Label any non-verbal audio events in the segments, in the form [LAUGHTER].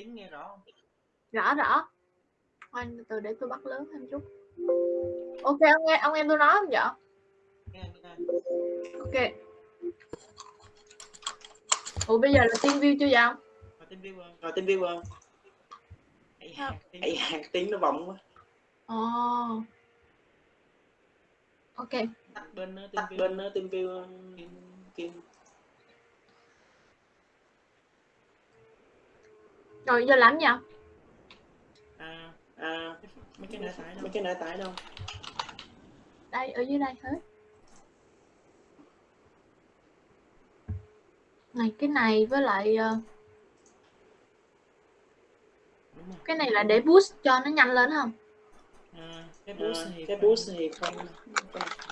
tiếng nghe rõ không? Rõ rõ. Anh từ để tôi bắt lớn thêm chút. Ok ông nghe ông em tôi nói không vậy? Ok. Ủa bây giờ là tiên view chưa vậy rồi tin view rồi tin view da, tiếng, tiếng nó vọng quá. Ồ. Ok. Tắt bên nó tắt bên nó tin view kim rồi giờ làm gì ạ à à mấy cái nã tải đâu? Mấy cái nã tải đâu? Đây ở dưới đây hết. Này cái này với lại ờ, cái này là để boost cho nó nhanh lên không? À, cái boost thì cái boost thì không.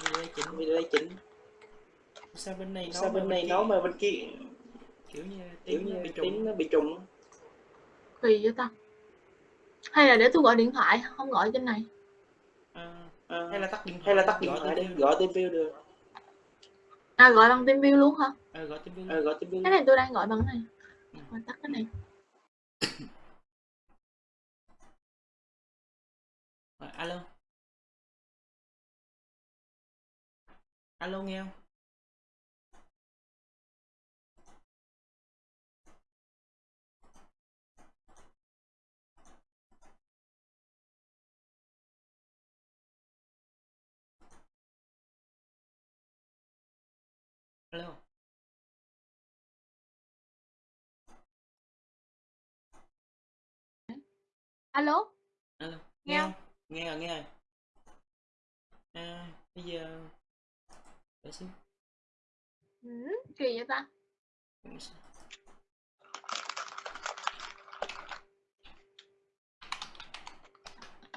Video chỉnh. Video chỉnh. Sao bên này sao bên này nó mà bên kia? Kiểu như kiểu như bị trùng. nó bị trùng kỳ vậy ta? Hay là để tôi gọi điện thoại không gọi trên này? À, à, hay là tắt điện thoại hay là tắt điện thoại đi. gọi tên view được. À gọi bằng team view luôn hả? Ờ gọi tên view ờ gọi tên view cái này tôi đang gọi bằng cái này. Ừ. tắt cái này. Rồi, alo. Alo nghe không alo alo? Alo Nghe nghe không? không? Nghe rồi nghe rồi. À, bây giờ để xíu. Ừ, kỳ vậy ta?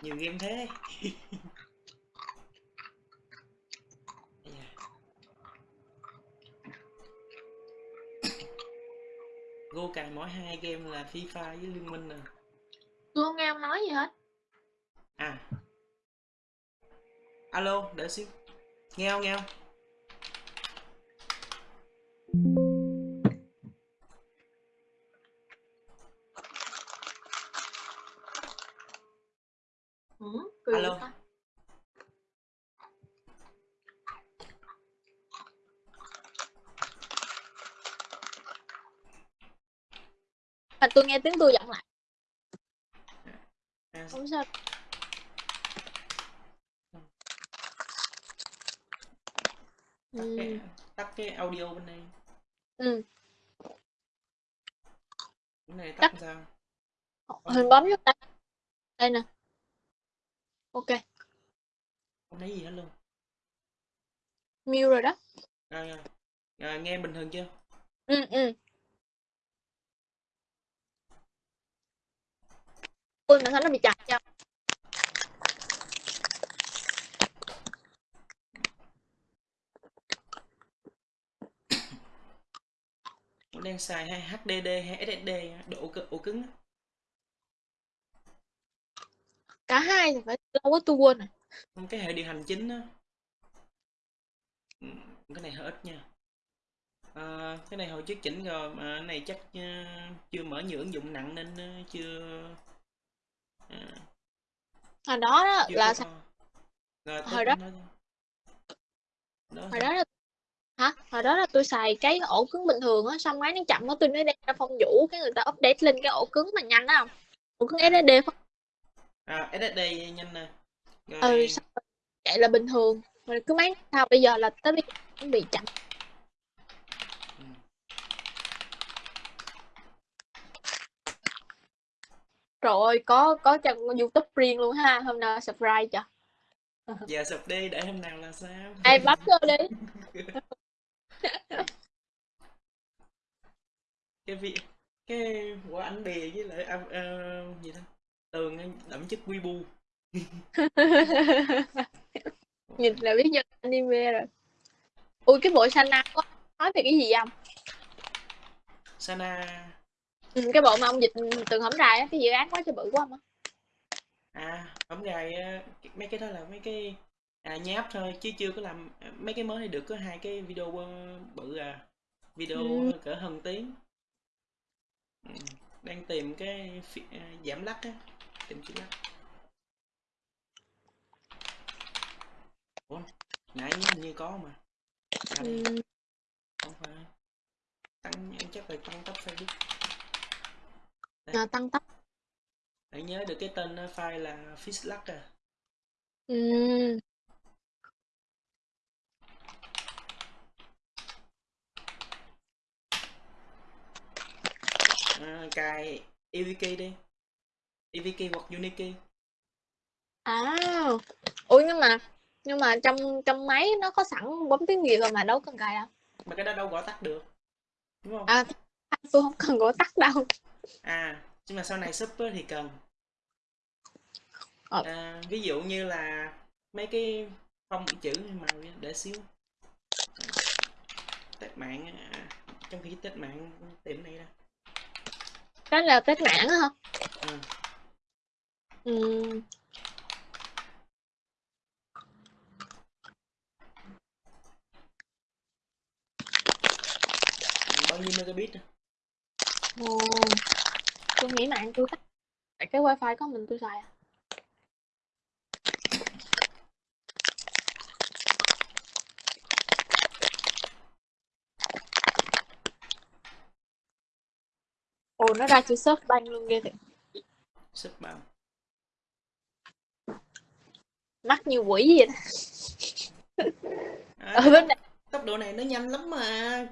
Nhiều game thế [LAUGHS] Ây da. Go cài mỗi hai game là FIFA với Liên Minh nè. Tôi không nghe ông nói gì hết? À. Alo đợi xíu. Nghe không nghe không ừ, kỳ Alo. vậy ta à, tôi nghe tiếng tôi giọng lại à, không sao tắt ừ. cái tắt cái audio bên đây ừ. cái này tắt Tắt. sao hình bấm vô tay đây nè ok không thấy gì hết luôn mute rồi đó. À, à, nghe bình thường chưa? Ừ ừ. Ui mà sao nó bị chặt Nó đang xài hay HDD hay SSD độ ổ cứng cả hai thì phải lâu quá tôi quên rồi. Cái hệ điều hành chính Ừ, cái này hơi ít nha. À, cái này hồi trước chỉnh rồi mà cái này chắc ờ, chưa mở nhiều ứng dụng nặng nên ờ, chưa à, hồi đó đó chưa là có rồi hồi đó- nói đó hồi đó là hả? Hồi đó là tôi xài cái ổ cứng bình thường á xong máy nó chậm á tôi mới đem ra phong vũ cái người ta update lên cái ổ cứng mà nhanh đó. Không ổ cứng SSD không à, SSD nhanh nè. Rồi ừ xong chạy là bình thường. Rồi cứ máy sao bây giờ là tới bây giờ bị chậm ừ. rồi có có trang youtube riêng luôn ha hôm nào subscribe cho. Giờ sụp đi để hôm nào là sao? Ai bấm vô đi. [LAUGHS] Cái vị cái quả ảnh bìa với lại à, à, gì đó tường đậm chất quy [LAUGHS] bu nhìn là biết nhân anime rồi ui cái bộ Sana có nói về cái gì không sana. Ừ, cái bộ mà ông dịch từng hổng rày á cái dự án quá trời bự quá không á. À gài á, mấy cái đó là mấy cái à, nháp thôi chứ chưa có làm mấy cái mới này được có hai cái video bự à video Ừ. cỡ hơn tiếng. Ừ. đang tìm cái à, giảm lắc á tìm chữ lắc. Ủa nãy hình như có mà đây, Ừm, không phải. Tăng em chắc phải tăng tốc facebook à, tăng tốc phải nhớ được cái tên file là fishlack à. Ừm, à, cài evk đi. Evk hoặc unikey à. Ủa nhưng mà nhưng mà trong trong máy nó có sẵn bấm tiếng Việt rồi mà đâu cần cài đâu. Mà cái đó đâu gõ tắt được đúng không? À tôi không cần gõ tắt đâu. À nhưng mà sau này sub thì cần. Ờ. à, ví dụ như là mấy cái phông chữ màu để xíu. Test mạng à, trong khi test mạng tìm này ra cái là test mạng hả? Ừ. Ừm, bao nhiêu megabit? Ồ, tôi nghĩ mạng tôi tắt Tại cái wifi có mình tôi xài à. Ồ nó ra chữ search banh luôn ghê thiệt. Sub bao mắc như quỷ vậy đó. À, ở bên này. tốc độ này nó nhanh lắm mà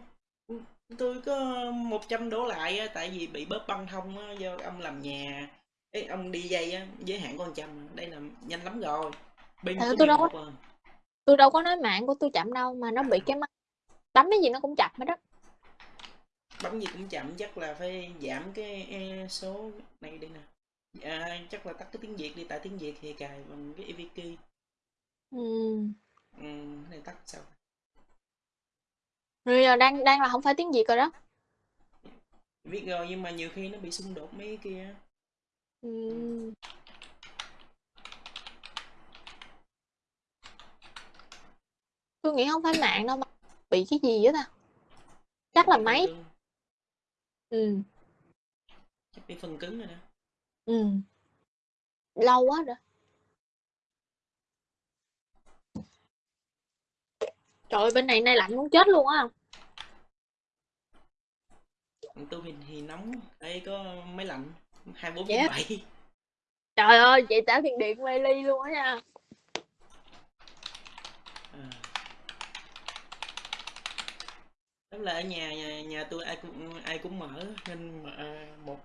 tôi có 100 đổ lại á, tại vì bị bóp băng thông á, do ông làm nhà. Ấy ông đi dây á, giới hạn có 100 đây là nhanh lắm rồi. Pin có tôi đâu 11 có- à. tôi đâu có nói mạng của tôi chậm đâu mà nó bị cái mắt bấm cái gì nó cũng chậm hết đó bấm gì cũng chậm chắc là phải giảm cái e, số này đi nè. À, chắc là tắt cái tiếng việt đi tại tiếng việt thì cài bằng cái evk ừ, cái này tắt sao rồi giờ đang đang là không phải tiếng Việt rồi đó. Biết rồi nhưng mà nhiều khi nó bị xung đột mấy kia Ừm. tôi nghĩ không phải mạng đâu mà bị cái gì á ta? Chắc là máy. ừ chắc bị phần cứng rồi nè ừ lâu quá rồi. Trời ơi bên này nay lạnh muốn chết luôn á. còn tôi thì, thì nóng đây có máy lạnh 24 Dạ. 7 trời ơi chị trả tiền điện mê ly luôn á nha. À. Tức là ở nhà nhà, nhà tôi ai cũng ai cũng mở nên mà, một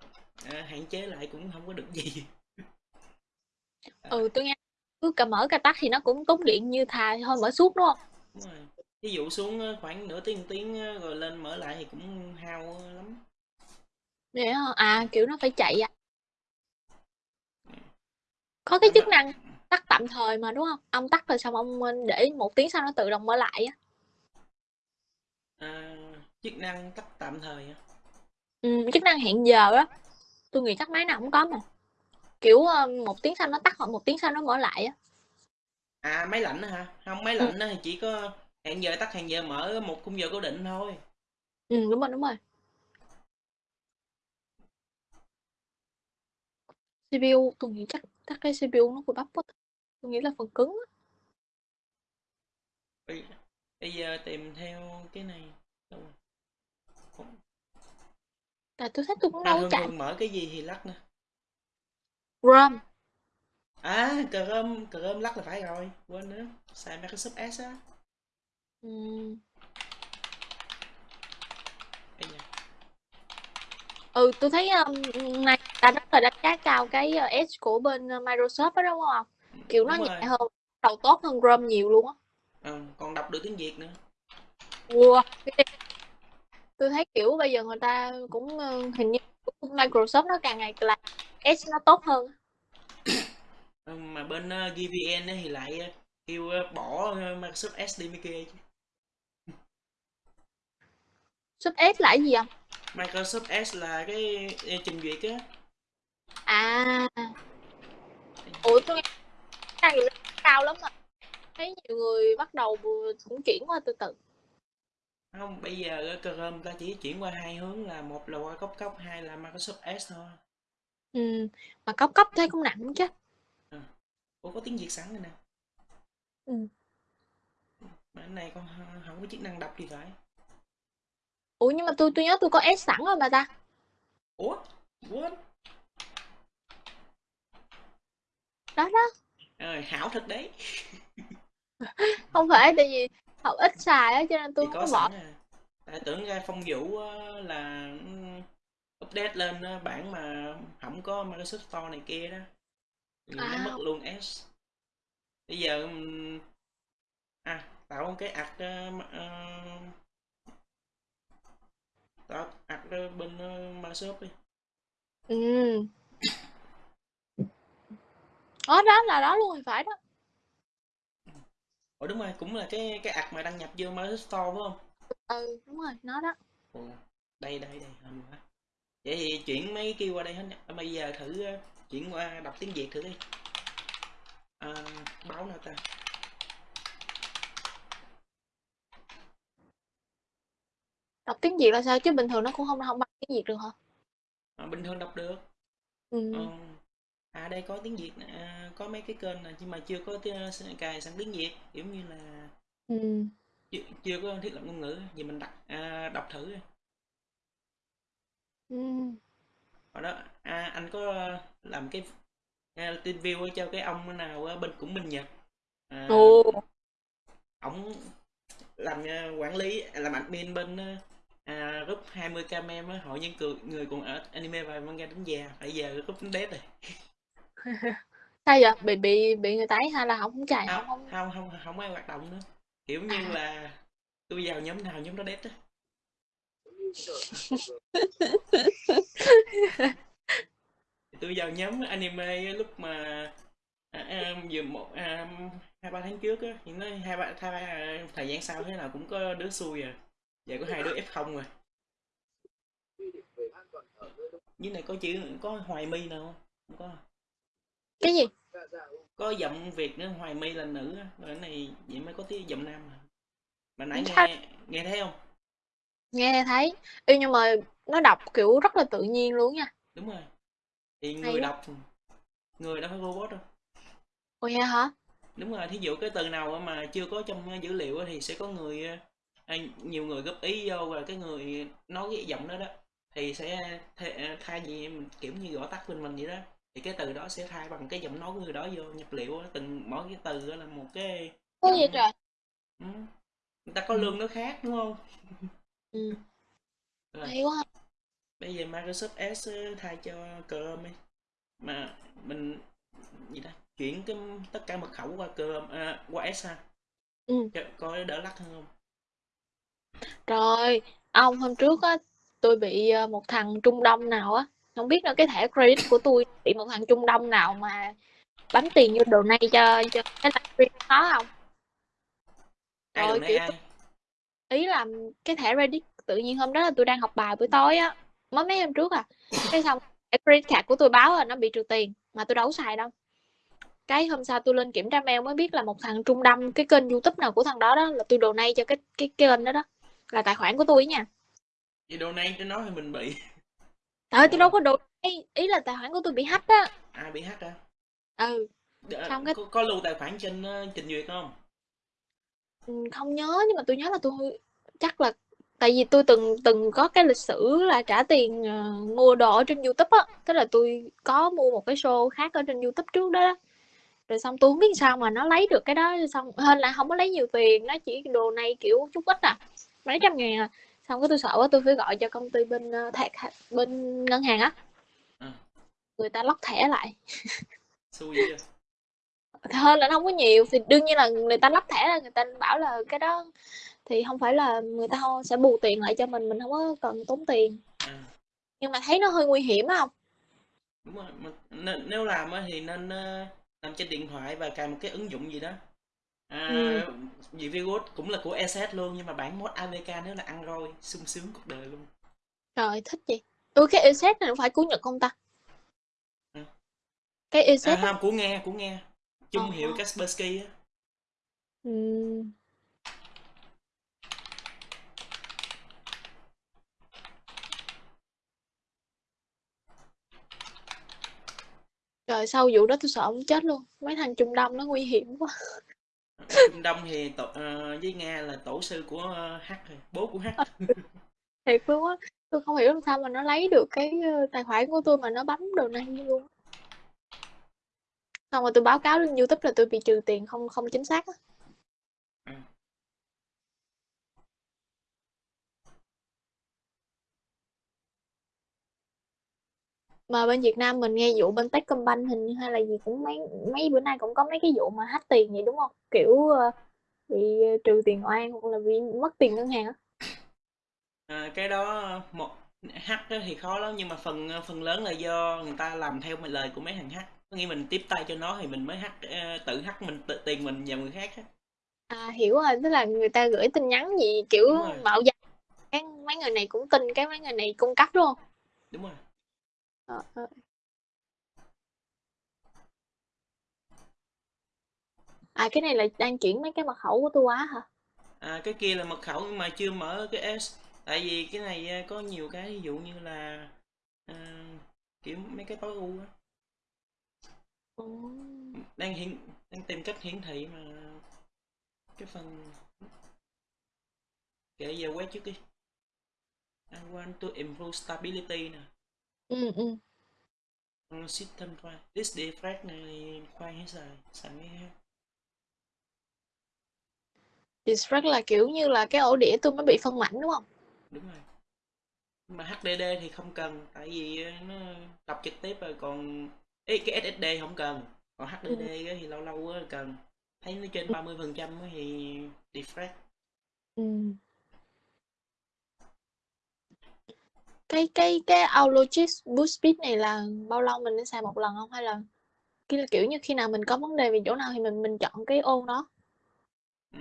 à, hạn chế lại cũng không có được gì. Ừ tôi nghe cứ cả mở cả tắt thì nó cũng tốn điện như thà thôi mở suốt đúng không? Đúng rồi ví dụ xuống ờ, khoảng nửa tiếng tiếng ờ, rồi lên mở lại thì cũng hao lắm. Vậy hả? à kiểu nó phải chạy à có cái chức năng tắt tạm thời mà đúng không? Ông tắt rồi xong ông để một tiếng sau nó tự động mở lại á. À, chức năng tắt tạm thời á. ừ, chức năng hẹn giờ á. Tôi nghĩ chắc máy nào cũng có mà. Kiểu ờ, một tiếng sau nó tắt hoặc một tiếng sau nó mở lại á. À máy lạnh hả? Không máy lạnh á thì chỉ có hẹn giờ tắt hẹn giờ mở một khung giờ cố định thôi. Ừ đúng rồi đúng rồi. CPU tôi nghĩ chắc chắc cái CPU nó của bắp quá. Tôi nghĩ là phần cứng bây, bây giờ tìm theo cái này. Đâu tại tôi thấy tôi cũng à, đâu thường chạy mở cái gì thì lắc nè RAM à chrome chrome lắc là phải rồi. Quên nữa. Xài microsoft s á ừ. Bây giờ. ừ tôi thấy um, này ta rất là đánh giá cao cái uh, Edge của bên uh, Microsoft đó đúng không kiểu nó Đúng nhẹ rồi. hơn đầu tốt hơn Chrome nhiều luôn á Ờ, còn đọc được tiếng việt nữa wow. tôi thấy kiểu bây giờ người ta cũng uh, hình như Microsoft nó càng ngày là Edge nó tốt hơn Ờ, mà bên uh, GVN thì lại ờ, kêu ờ, bỏ ờ, Microsoft S đi mới kê chứ. Sub Edge là cái gì không Microsoft S là cái trình duyệt á. À. Ủa tôi lượng cao lắm mà thấy nhiều người bắt đầu cũng chuyển qua từ từ. Không bây giờ Chrome ta chỉ chuyển qua hai hướng là một là qua cốc cốc hai là Microsoft S thôi. Ừ. mà cốc cốc thấy cũng nặng chứ. Ủa có tiếng Việt sẵn rồi nè. Ừ. mà cái này con không- không có chức năng đọc thì phải ủa nhưng mà tôi tôi nhớ tôi có S sẵn rồi mà ta. Ủa? What? Đó đó. Ờ, hảo thật đấy. [LAUGHS] Không phải tại vì học ít xài á cho nên tôi thì không có bỏ. à. Tại tưởng ra phong vũ là ừ, update lên bản mà không có Microsoft Store này kia đó. Thì nó À. mất luôn S. Bây giờ ừm, à tạo cái ạc ờ, m- ạc ờ, bên ờ, Microsoft đi. Ừ. Đó đó là đó luôn thì phải đó. Ủa đúng rồi cũng là cái cái ạc mà đăng nhập vô Microsoft Store phải không? Ừ đúng rồi nó đó. Ồ, đây đây đây hên quá. Vậy thì chuyển mấy kêu qua đây hết nè. À, bây giờ thử ờ, chuyển qua đọc tiếng Việt thử đi. À, báo nào ta đọc tiếng Việt là sao chứ bình thường nó cũng không không bằng tiếng Việt được hả à, bình thường đọc được ừ. Ờ, à đây có tiếng Việt à, có mấy cái kênh này nhưng mà chưa có tiếng, cài sẵn tiếng Việt kiểu như là Ừ. chưa, chưa có thiết lập ngôn ngữ vì mình đặt à, đọc thử. Ừ. đó à, anh có làm cái à, tin view cho cái ông nào bên cũng bên Nhật à, Ồ. ổng làm à, quản lý làm admin bên à, à, group 20k mem á hội những người, người còn ở anime và manga đến già. Bây giờ group đến dead rồi. [LAUGHS] Sao vậy? Bị bị bị người ta ấy hay là không chạy không không? không không không ai hoạt động nữa. Kiểu như À. là tôi vào nhóm nào nhóm đó dead á. [LAUGHS] Tôi vào nhóm anime lúc mà à, à, vừa một à, hai ba tháng trước á thì nó hai ba hai, ba- thời gian sau thế nào cũng có đứa xui à giờ có hai đứa f không rồi. Dưới này có chữ có hoài my nào không? Không có cái gì? Có giọng việt nữa hoài my là nữ á. Rồi cái này vậy mới có tiếng giọng nam à mà nãy nghe nghe thấy không? Nghe thấy. Ê, nhưng mà nó đọc kiểu rất là tự nhiên luôn nha. Đúng rồi. Thì Hay người quá. đọc người đâu phải robot đâu. Ồ vậy hả? Đúng rồi thí dụ cái từ nào mà chưa có trong dữ liệu thì sẽ có người à, nhiều người góp ý vô và cái người nói cái giọng đó đó thì sẽ thay, thay vì kiểu như gõ tắt bên mình vậy đó thì cái từ đó sẽ thay bằng cái giọng nói của người đó vô nhập liệu từng mỗi cái từ đó là một cái giọng vậy trời ừ. người ta có Ừ. lương nó khác đúng không ừ. [LAUGHS] Rồi. hay quá bây giờ Microsoft S á, thay cho Chrome ấy. mà mình gì ta chuyển cái tất cả mật khẩu qua Chrome à, qua S ha ừ. Coi đỡ lắc hơn không rồi ông hôm trước á tôi bị ờ, một thằng Trung Đông nào á không biết là cái thẻ credit của tôi bị một thằng Trung Đông nào mà bắn tiền vô đồ này cho cho cái livestream đó không? Ai Rồi, đồng kiểu ai? ý là cái thẻ Reddit tự nhiên hôm đó là tôi đang học bài buổi tối á mới mấy hôm trước à. Cái xong cái credit card của tôi báo là nó bị trừ tiền mà tôi đâu có xài đâu. Cái hôm sau tôi lên kiểm tra mail mới biết là một thằng Trung Đông cái kênh YouTube nào của thằng đó đó là tôi donate cho cái cái cái kênh đó đó là tài khoản của tôi nha. Vậy đồ này cho nó thì mình bị. Ơi tôi đâu có donate ý là tài khoản của tôi bị hack á. À bị hack hả? Ừ. Đ- Xong cái- có, có lưu tài khoản trên ờ, trình duyệt không? Ừ, không nhớ nhưng mà tôi nhớ là tôi chắc là tại vì tôi từng từng có cái lịch sử là trả tiền ờ, mua đồ ở trên YouTube á. Tức là tôi có mua một cái show khác ở trên YouTube trước đó, đó. rồi xong tôi không biết sao mà nó lấy được cái đó. Xong hên là không có lấy nhiều tiền nó chỉ đồ này kiểu chút ít à mấy trăm ngàn à. Xong cái tôi sợ quá tôi phải gọi cho công ty bên ờ, thẻ bên ngân hàng á. Ừ. người ta lóc thẻ lại. [LAUGHS] Xui hơn là nó không có nhiều thì đương nhiên là người ta lắp thẻ là người ta bảo là cái đó thì không phải là người ta sẽ bù tiền lại cho mình mình không có cần tốn tiền. À, nhưng mà thấy nó hơi nguy hiểm không? Đúng rồi nếu làm á thì nên ờ, làm trên điện thoại và cài một cái ứng dụng gì đó à, ừ. Cũng là của ESS luôn nhưng mà bản mod AVK nếu là ăn rồi sung sướng cuộc đời luôn trời thích gì ui cái ESS này nó phải của Nhật không ta ừ. cái ESS à, của nghe của nghe chung ờ. hiệu à. Kaspersky á. Ừ. Trời sau vụ đó tôi sợ ông chết luôn Mấy thằng Trung Đông nó nguy hiểm quá Trung Đông thì tổ, uh, với Nga là tổ sư của uh, H rồi, bố của H. [LAUGHS] Thiệt luôn á, tôi không hiểu làm sao mà nó lấy được cái ờ, tài khoản của tôi mà nó bấm đồ này luôn. Xong rồi tôi báo cáo lên YouTube là tôi bị trừ tiền không không chính xác á. Mà bên Việt Nam mình nghe vụ bên Techcombank hình như hay là gì cũng mấy mấy bữa nay cũng có mấy cái vụ mà hack tiền vậy đúng không? Kiểu ờ, bị trừ tiền oan hoặc là bị mất tiền ngân hàng á. À, cái đó một H đó thì khó lắm nhưng mà phần phần lớn là do người ta làm theo lời của mấy thằng H. Có nghĩa mình tiếp tay cho nó thì mình mới hack ờ, tự hack mình tự tiền mình vào người khác á. À hiểu rồi, tức là người ta gửi tin nhắn gì kiểu mạo danh mấy người này cũng tin cái mấy người này cung cấp đúng không? Đúng rồi. Ờ. À cái này là đang chuyển mấy cái mật khẩu của tôi quá hả? À, cái kia là mật khẩu nhưng mà chưa mở cái S. Tại vì cái này ờ, có nhiều cái ví dụ như là ờ, kiểu mấy cái tối ưu á. Đang hiện đang tìm cách hiển thị mà cái phần kệ giờ quét trước đi. I want to improve stability nè. Ừ ừ. Ờ, System drive. This defect này khoan hết xài mấy cái khác. Distract là kiểu như là cái ổ đĩa tôi mới bị phân mảnh đúng không? Đúng rồi. Mà HDD thì không cần tại vì nó đọc trực tiếp rồi còn Ê, cái SSD không cần còn HDD Ừ. thì lâu lâu cần thấy nó trên 30 phần trăm thì defect Ừ. Cái cái cái Boost Speed này là bao lâu mình nên xài một lần không hay là kiểu, kiểu như khi nào mình có vấn đề về chỗ nào thì mình mình chọn cái ô đó. ừ.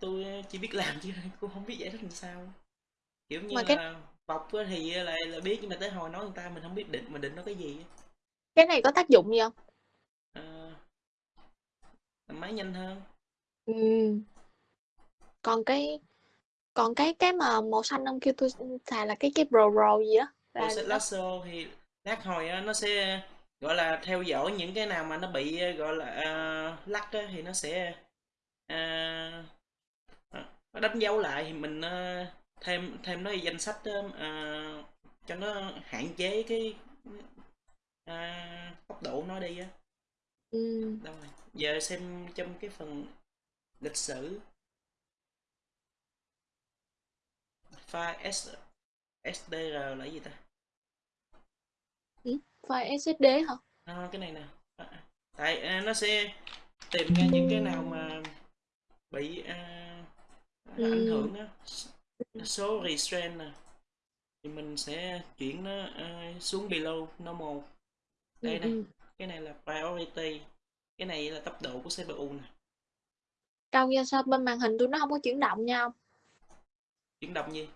tôi chỉ biết làm chứ [LAUGHS] cũng không biết giải thích làm sao kiểu như Mà cái là bọc thì là, là biết nhưng mà tới hồi nói người ta mình không biết định mình định nó cái gì cái này có tác dụng gì không? Ờ, làm máy nhanh hơn Ừ. Còn cái còn cái cái mà màu xanh ông kêu tôi xài là cái cái Pro Pro gì đó là lasso thì lát hồi á, nó sẽ gọi là theo dõi những cái nào mà nó bị gọi là ờ, lắc á, thì nó sẽ ờ, nó đánh dấu lại thì mình ờ, thêm thêm nó danh sách ờ, cho nó hạn chế cái ờ, tốc độ nó đi á. Ừ. đâu rồi giờ xem trong cái phần lịch sử file S, SDR là gì ta ừ. File SSD hả? À, cái này nè À, tại à, nó sẽ tìm ra những cái nào mà bị à, ảnh Ừ. hưởng á số restrain nè thì mình sẽ chuyển nó à, xuống below normal Ừ, đây nè ừ. cái này là priority cái này là tốc độ của CPU nè Đâu ra sao bên màn hình tôi nó không có chuyển động nha ông? chuyển động gì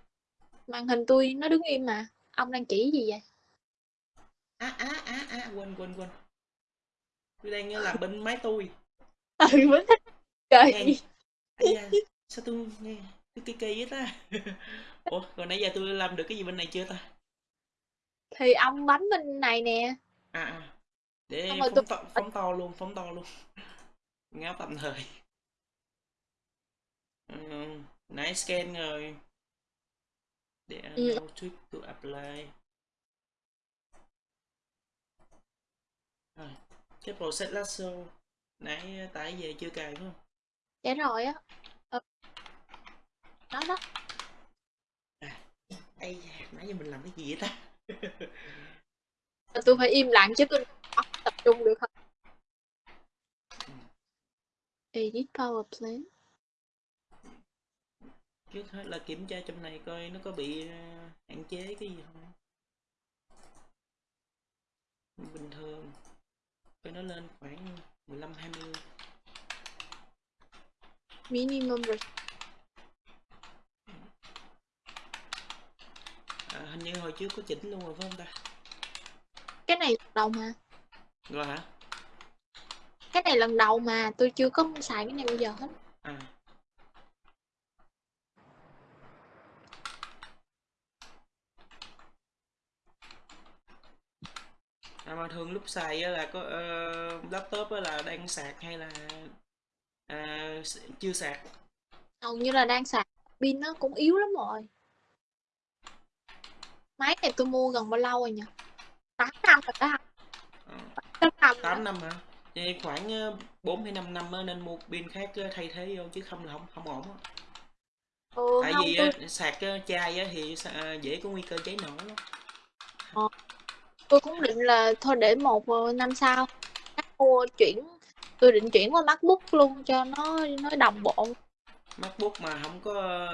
Màn hình tôi nó đứng im mà. Ông đang chỉ gì vậy? á á á á quên quên quên. Tôi đang ờ, làm bên máy tôi. [LAUGHS] Ừ, thích trời. Nghe da sao tôi nghe? Cái kỳ kỳ vậy ta. [LAUGHS] Ủa còn nãy giờ tôi làm được cái gì bên này chưa ta? Thì ông bấm bên này nè. À, à. xong để rồi tôi phóng to phóng to luôn phóng to luôn. Ngáo tạm thời. Ừ, nãy scan rồi để ừ. allow tweak to apply. Rồi cái process lasso nãy tải về chưa cài phải không? Dạ rồi á. Ừ. đó đó. À ây nãy giờ mình làm cái gì vậy ta? Tôi phải im lặng chứ tôi tập trung được không edit power plant trước hết là kiểm tra trong này coi nó có bị ờ, hạn chế cái gì không? Bình thường coi nó lên khoảng 15 20 minimum rồi. À, hình như hồi trước có chỉnh luôn rồi phải không ta? Cái này lần đầu mà. Rồi hả? Cái này lần đầu mà tôi chưa có xài cái này bao giờ hết. À mà thường lúc xài là có ờ, laptop là đang sạc hay là s- chưa sạc? hầu như là đang sạc pin nó cũng yếu lắm rồi máy này tôi mua gần bao lâu rồi nhỉ 8 năm rồi đó Ờ, 8 năm rồi 8 đó. năm hả? Vậy khoảng ờ, 4 hay 5 năm nên mua pin khác thay thế vô chứ không là không không ổn ừ, Tại không vì tôi sạc chai thì dễ có nguy cơ cháy nổ lắm. ờ, tôi cũng định là thôi để một ờ, năm sau mua chuyển tôi định chuyển qua MacBook luôn cho nó nó đồng bộ MacBook mà không có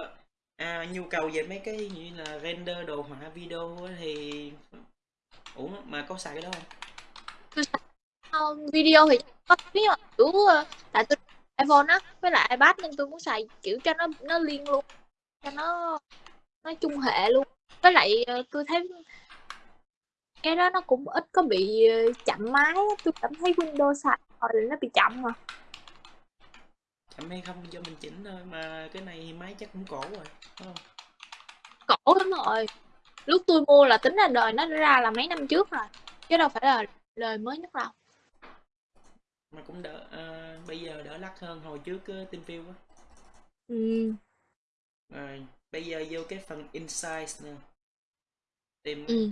à, nhu cầu về mấy cái như là render đồ họa video thì lắm. mà có xài cái đó không? ờ, video thì có biết mà kiểu ờ, tại tôi iPhone á với lại iPad nên tôi muốn xài kiểu cho nó nó liên luôn cho nó nó chung hệ luôn với lại tôi thấy cái đó nó cũng ít có bị ờ, chậm máy á. tôi cảm thấy Windows xài rồi là nó bị chậm mà. Chậm hay không do mình chỉnh thôi mà cái này máy chắc cũng cổ rồi đúng không? cổ lắm rồi. Lúc tôi mua là tính ra đời nó ra là mấy năm trước rồi chứ đâu phải là đời mới nhất đâu. Mà cũng đỡ à, bây giờ đỡ lắc hơn hồi trước uh, TeamView á. Ừ. Rồi bây giờ vô cái phần insights nè. Tìm ừ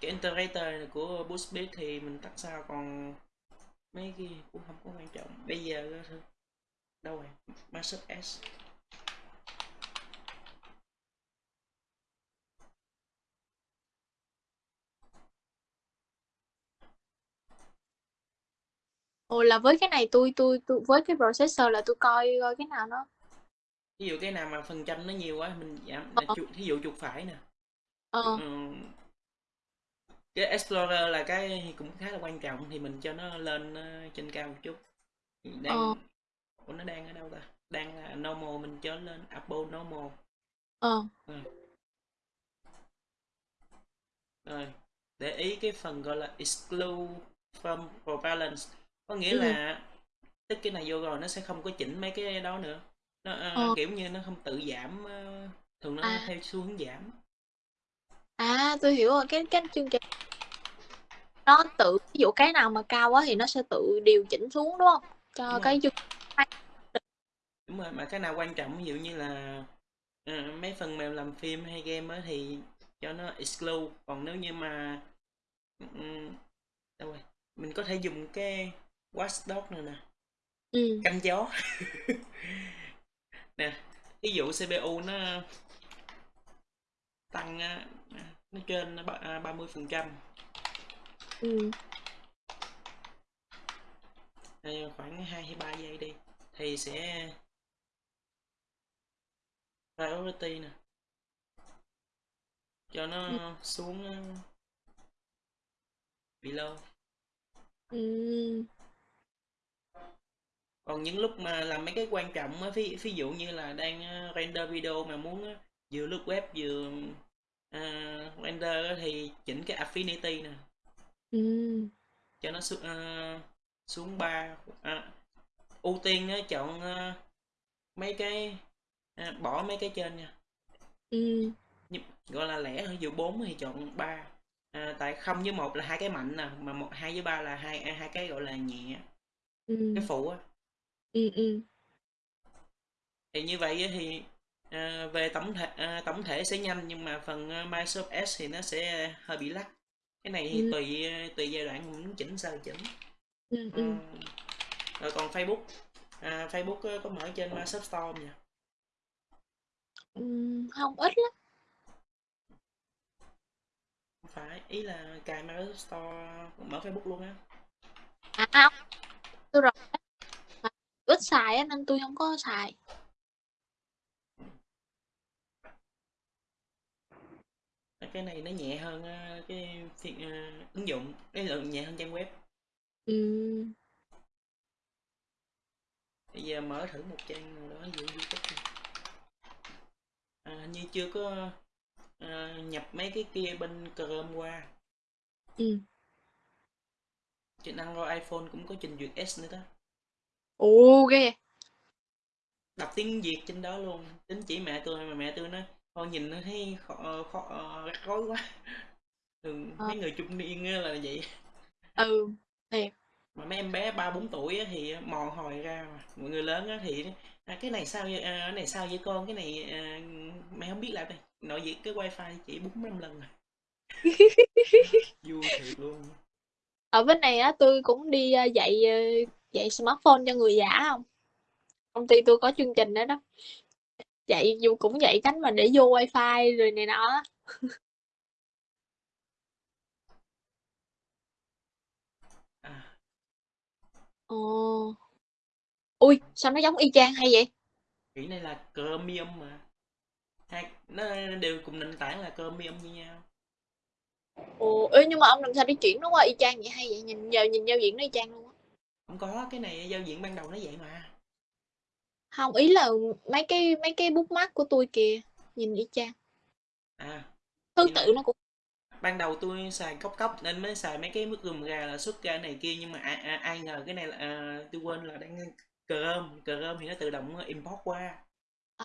cái integrator này của Boostbit thì mình tắt sao còn mấy cái cũng không có quan trọng. Bây giờ đâu rồi? Master S. Ồ là với cái này tôi tôi tôi với cái processor là tôi coi coi cái nào nó ví dụ cái nào mà phần trăm nó nhiều quá mình giảm ờ. ví dụ chuột phải nè. Ờ. Ừ, cái Explorer là cái cũng khá là quan trọng thì mình cho nó lên ờ, trên cao một chút. Ờ đang Ủa nó đang ở đâu ta? Đang là normal mình cho lên Apple normal. Ờ. Rồi, rồi. để ý cái phần gọi là exclude from balance. Có nghĩa ừ. là tích cái này vô rồi nó sẽ không có chỉnh mấy cái đó nữa. Nó ờ, ờ. kiểu như nó không tự giảm ờ, thường nó à. theo xu hướng giảm. À tôi hiểu rồi. Cái cái chương trình nó tự ví dụ cái nào mà cao quá thì nó sẽ tự điều chỉnh xuống đúng không? Cho đúng rồi. cái chương đúng rồi mà cái nào quan trọng ví dụ như là ờ, mấy phần mềm làm phim hay game á thì cho nó exclude. Còn nếu như mà ừm, đâu rồi? Mình có thể dùng cái watchdog này nè. Ừ. Canh gió [LAUGHS] nè ví dụ CPU nó tăng nó trên ba mươi phần trăm ừ. Khoảng 2 hay 3 giây đi thì sẽ priority nè. Cho ừ. nó xuống ờ, below ừ. Còn những lúc mà làm mấy cái quan trọng á ví, ví dụ như là đang ờ, render video mà muốn ờ, vừa lướt web vừa ờ, render thì chỉnh cái affinity nè ừ. Cho nó xuống ờ, xuống 3 à, ưu tiên á, chọn ờ, mấy cái à, bỏ mấy cái trên nha. Ừ. Nhưng, gọi là lẻ ví dụ 4 thì chọn 3 à, tại không với một là hai cái mạnh nè mà một hai với ba là hai à, hai cái gọi là nhẹ. Ừ. Cái phụ á. Ừ ừ. Thì như vậy á thì à, về tổng thể à, tổng thể sẽ nhanh nhưng mà phần à, Microsoft S thì nó sẽ hơi bị lắc cái này ừ. tùy tùy giai đoạn mình muốn chỉnh sao chỉnh. Ừ Ờ, ừ. rồi còn Facebook. À, Facebook á, có mở trên Microsoft Store không nhỉ? Ừ không ít lắm. Không phải ý là cài Microsoft Store mở Facebook luôn á. À không. Tôi rồi. Ít xài á nên tôi không có xài cái này nó nhẹ hơn ờ, cái phiên ờ, ứng dụng. Cái lượng nhẹ hơn trang web. Ừ bây giờ mở thử một trang nào đó dụ youtube à, hình như chưa có ờ, nhập mấy cái kia bên chrome qua. Ừ trên android iphone cũng có trình duyệt s nữa đó. Ồ ghê. Đọc tiếng việt trên đó luôn. Tính chỉ mẹ tôi mà mẹ tôi nói thôi nhìn nó thấy khó, khó, rắc rối quá thường Ờ. mấy người trung niên á là vậy Ừ, thiệt. mà mấy em bé ba bốn tuổi á thì mò hồi ra mà mọi người lớn á thì à, cái này sao vậy à, cái này sao vậy con cái này à, mày không biết làm đây nội việc cái wifi chỉ bốn năm lần rồi [LAUGHS] vui thiệt luôn Ở bên này á tôi cũng đi ờ, dạy ờ, dạy smartphone cho người già không? Công ty tôi có chương trình đó đó. Dạy dù cũng dạy cách mà để vô wifi rồi này nọ á. à, Ồ. Ui, sao nó giống y chang hay vậy? cái này là Chromium mà hai nó đều cùng nền tảng là Chromium như nhau Ồ, ê, nhưng mà ông làm sao để chuyển nó qua y chang vậy hay vậy? Nhìn giờ nhìn giao diện nó y chang luôn á. không có cái này giao diện ban đầu nó vậy mà Không, ý là mấy cái mấy cái bookmark của tôi kìa, nhìn y chang. à Thứ tự nó cũng ban đầu tôi xài cốc cốc nên mới xài mấy cái mức gùm gà là xuất ra này kia nhưng mà ai, ai, ai ngờ cái này là à, tôi quên là đang Chrome Chrome thì nó tự động import qua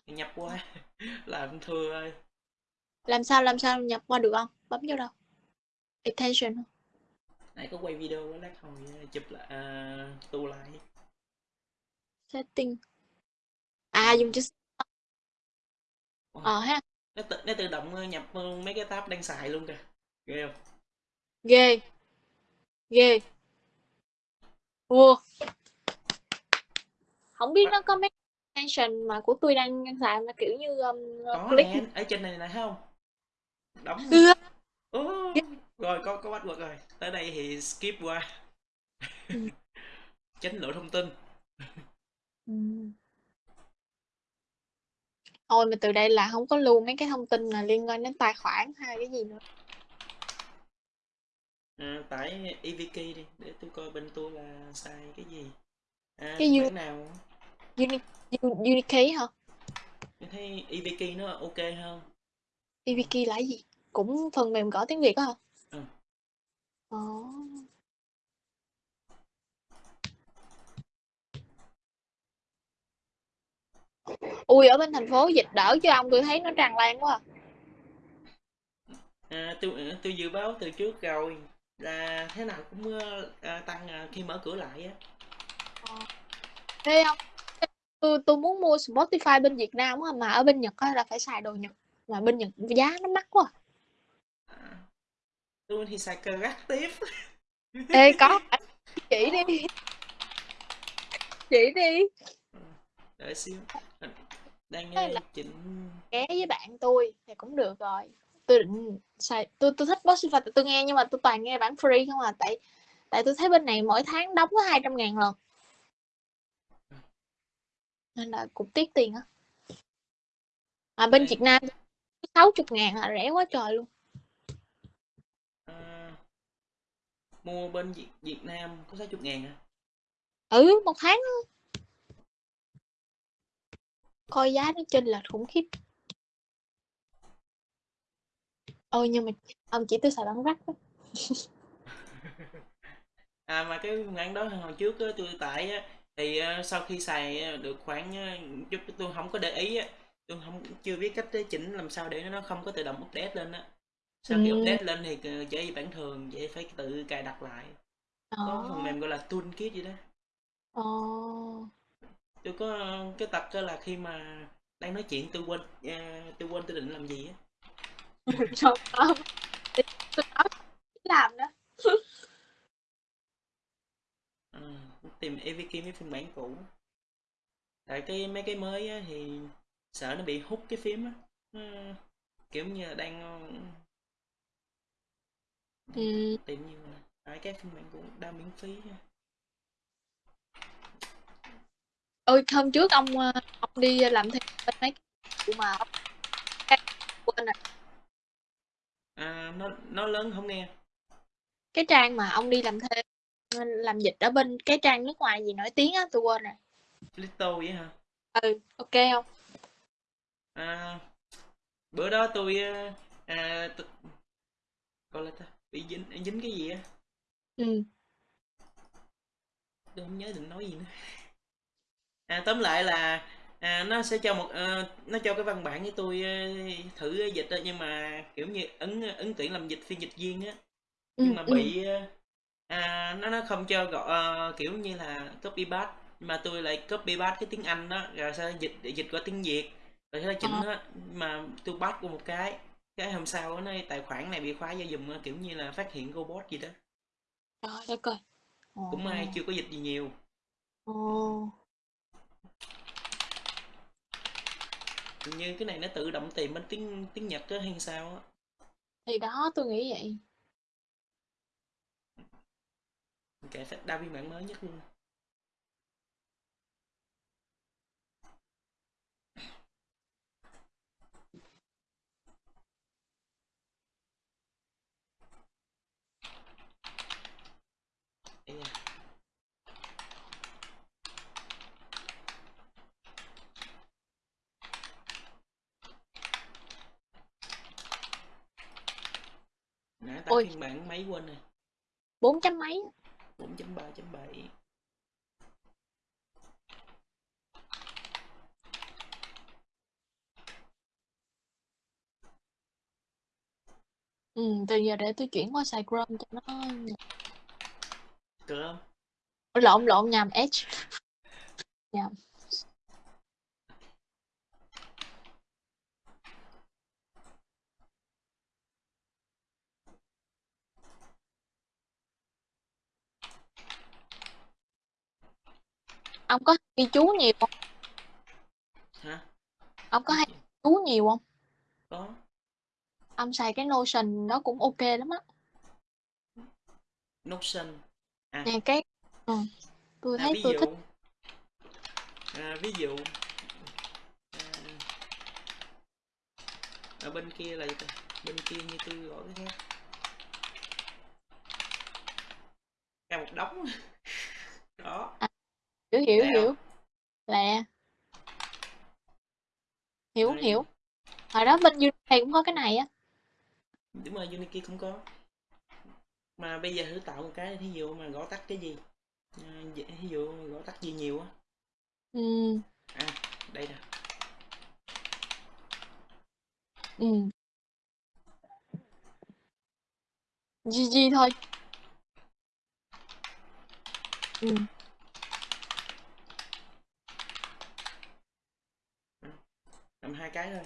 nhập qua [LAUGHS] làm thưa ơi làm sao làm sao nhập qua được không? Bấm vô đâu? Attention. nãy có quay video đó, lát hồi à, chụp lại à, tu lại Setting. À dùng chữ Wow. ờ ha, nó tự nó tự động ờ, nhập ờ, mấy cái tab đang xài luôn kìa ghê không ghê. Ghê. Wow. Không biết nó có mấy extension mà của tôi đang xài mà kiểu như um, có click nè ở trên này thấy không đóng Ưa. Ồ, rồi có có bắt rồi tới đây thì skip qua Ừ. [LAUGHS] tránh lộ thông tin Ừ. Thôi mà từ đây là không có lưu mấy cái thông tin là liên quan đến tài khoản hay cái gì nữa. à, tải EVK đi để tôi coi bên tôi là xài cái gì à, Cái bản nào Uni, U- Unikey hả? tôi thấy EVK nó ok hơn EVK là gì? Cũng phần mềm gõ tiếng Việt á hả? Ừ. Ồ. Ui ở bên thành phố dịch đỡ chứ ông tôi thấy nó tràn lan quá. à. à, tôi tôi dự báo từ trước rồi là thế nào cũng ờ, à, tăng à, khi mở cửa lại á Thế không? Tôi tôi muốn mua Spotify bên Việt Nam á mà ở bên Nhật á là phải xài đồ Nhật. Mà bên Nhật giá nó mắc quá. à, tôi thì xài crack tiếp Ê có chỉ đi. Chỉ đi. Đợi xíu. Đang Thế ờ, chỉnh. Ké với bạn tôi thì cũng được rồi. Tôi định xài tôi tôi thích Spotify tôi nghe nhưng mà tôi toàn nghe bản free không à tại tại tôi thấy bên này mỗi tháng đóng có hai trăm ngàn lần. Nên là cũng tiếc tiền á. À bên Đây. Việt Nam sáu chục ngàn là rẻ quá trời luôn. À, mua bên Việt, Việt Nam có 60 ngàn à? Ừ một tháng. Coi giá nó chênh lệch khủng khiếp ôi nhưng mà ông chỉ tôi xài bản rắc. [LAUGHS] À mà cái phương án đó hồi trước á, tôi tải á, thì ờ, sau khi xài ờ, được khoảng ờ, chút tôi không có để ý á, tôi không chưa biết cách chỉnh làm sao để nó không có tự động update lên á. Sau khi Ừ. update lên thì ờ, trở về bản thường, vậy phải tự cài đặt lại. Có phần mềm gọi là toolkit gì đó. Ồ. Tôi có cái tập là khi mà đang nói chuyện tôi quên ờ, tôi quên tôi định làm gì á. [LAUGHS] Trời ơi. tôi nói làm đó Ờ, tìm AVK mấy phiên bản cũ. Tại cái mấy cái mới á, thì sợ nó bị hút cái phím á. Nó kiểu như là đang ờ, ừ. tìm như là tại cái phiên bản cũng đa miễn phí á. Ôi hôm trước ông ờ, ông đi làm thêm bên mấy cái mà quên rồi. À, nó nó lớn không nghe? Cái trang mà ông đi làm thêm làm dịch ở bên cái trang nước ngoài gì nổi tiếng á tôi quên rồi. Little vậy hả? Ừ ok không? À, bữa đó tôi ờ, à, tôi, gọi là ta bị dính dính cái gì á? Ừ. Tôi không nhớ định nói gì nữa à tóm lại là à, nó sẽ cho một ờ, nó cho cái văn bản với tôi ờ, thử dịch đó, nhưng mà kiểu như ứng ứng tuyển làm dịch phiên dịch viên á. Nhưng Ừm, mà ừm. bị ờ, à, nó nó không cho gọi ờ, kiểu như là copy paste mà tôi lại copy paste cái tiếng Anh đó rồi đó dịch dịch qua tiếng Việt rồi đó chỉnh nó mà tôi paste qua một cái cái hôm sau nó tài khoản này bị khóa do dùng ờ, kiểu như là phát hiện robot gì đó. Trời đất ơi! cũng may chưa có dịch gì nhiều. Ồ, Hình như cái này nó tự động tìm bên tiếng tiếng Nhật á hay sao á thì đó, tôi nghĩ vậy. kệ phải đa phiên bản mới nhất luôn Ây da. nãy tắt Ôi, phiên bản mấy quên rồi 4 chấm mấy á. 4.3.7 Ừm, từ giờ để tôi chuyển qua xài Chrome cho nó không lộn, lộn, nhầm, Edge. Nhầm. Ông có ghi chú nhiều hông? hả? Ông có hay chú nhiều hông? có. Ông xài cái Notion đó cũng OK lắm á. Notion. À, Nè, cái ờ, tôi à thấy ví tôi thích dụ à, ví dụ. À, ở bên kia là gì ta? bên kia như tôi gọi cái khác. Ra một đống. [LAUGHS] Đó. À, hiểu, hiểu, lẹ hiểu. Lẹ. Hiểu, Rồi, hiểu. Hồi đó bên Unity cũng có cái này á. đúng rồi Unity cũng có mà bây giờ thử tạo một cái thí dụ mà gõ tắt cái gì à, ví dụ gõ tắt gì nhiều á Ừm, à đây nè ừm. GG thôi. Ừm. Làm hai cái thôi.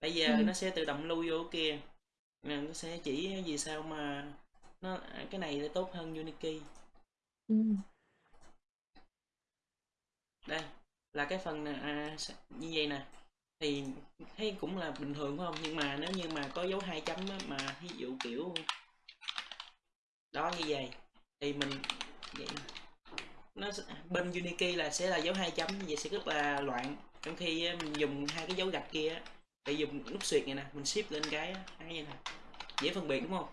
Bây giờ Ừm. nó sẽ tự động lưu vô kia. Nó sẽ chỉ vì sao mà nó à, cái này lại tốt hơn Unity. Ừm. đây là cái phần à, như vậy nè. Thì thấy cũng là bình thường phải không? Nhưng mà nếu như mà có dấu hai chấm á, mà ví dụ kiểu đó như vậy thì mình vậy nó sẽ- bên Unity là sẽ là dấu hai chấm như vậy sẽ rất là loạn trong khi mình dùng hai cái dấu gạch kia thì dùng nút xuyệt này nè mình shift lên cái cái như nè dễ phân biệt đúng không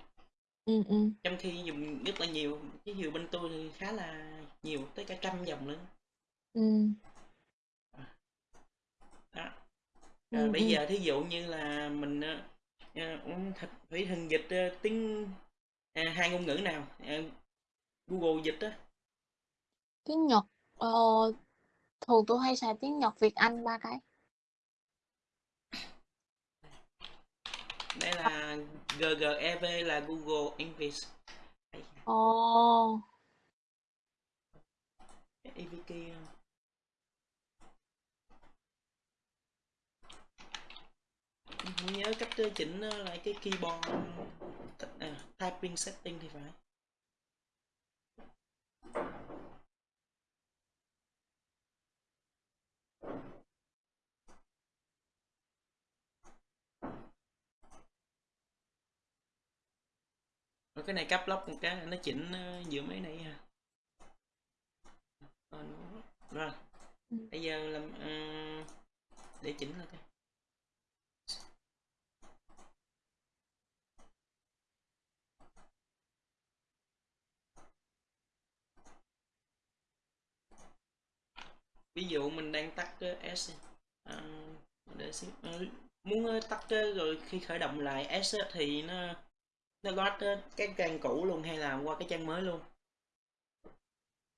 Ừm, ừm. trong khi dùng rất là nhiều ví dụ bên tôi thì khá là nhiều tới cả trăm dòng nữa Ừm. đó rồi Ừm, bây ừm. giờ thí dụ như là mình ờ, ờ, phải hình dịch ờ, tiếng à, hai ngôn ngữ nào à, Google dịch á Tiếng Nhật, ờ, thường tôi hay xài tiếng Nhật, Việt, Anh ba cái. đây là GGEV là Google English Ồ. AVK không nhớ cách chỉnh ờ, lại cái keyboard à, typing setting thì phải cái này cắp lóc một cái nó chỉnh ờ, giữa mấy này ha Ờ, nó- rồi. Ừm. bây giờ làm ờ, để chỉnh là cái ví dụ mình đang tắt S à, để xem à, muốn ờ, tắt rồi khi khởi động lại S thì nó nó load cái trang cũ luôn hay là qua cái trang mới luôn?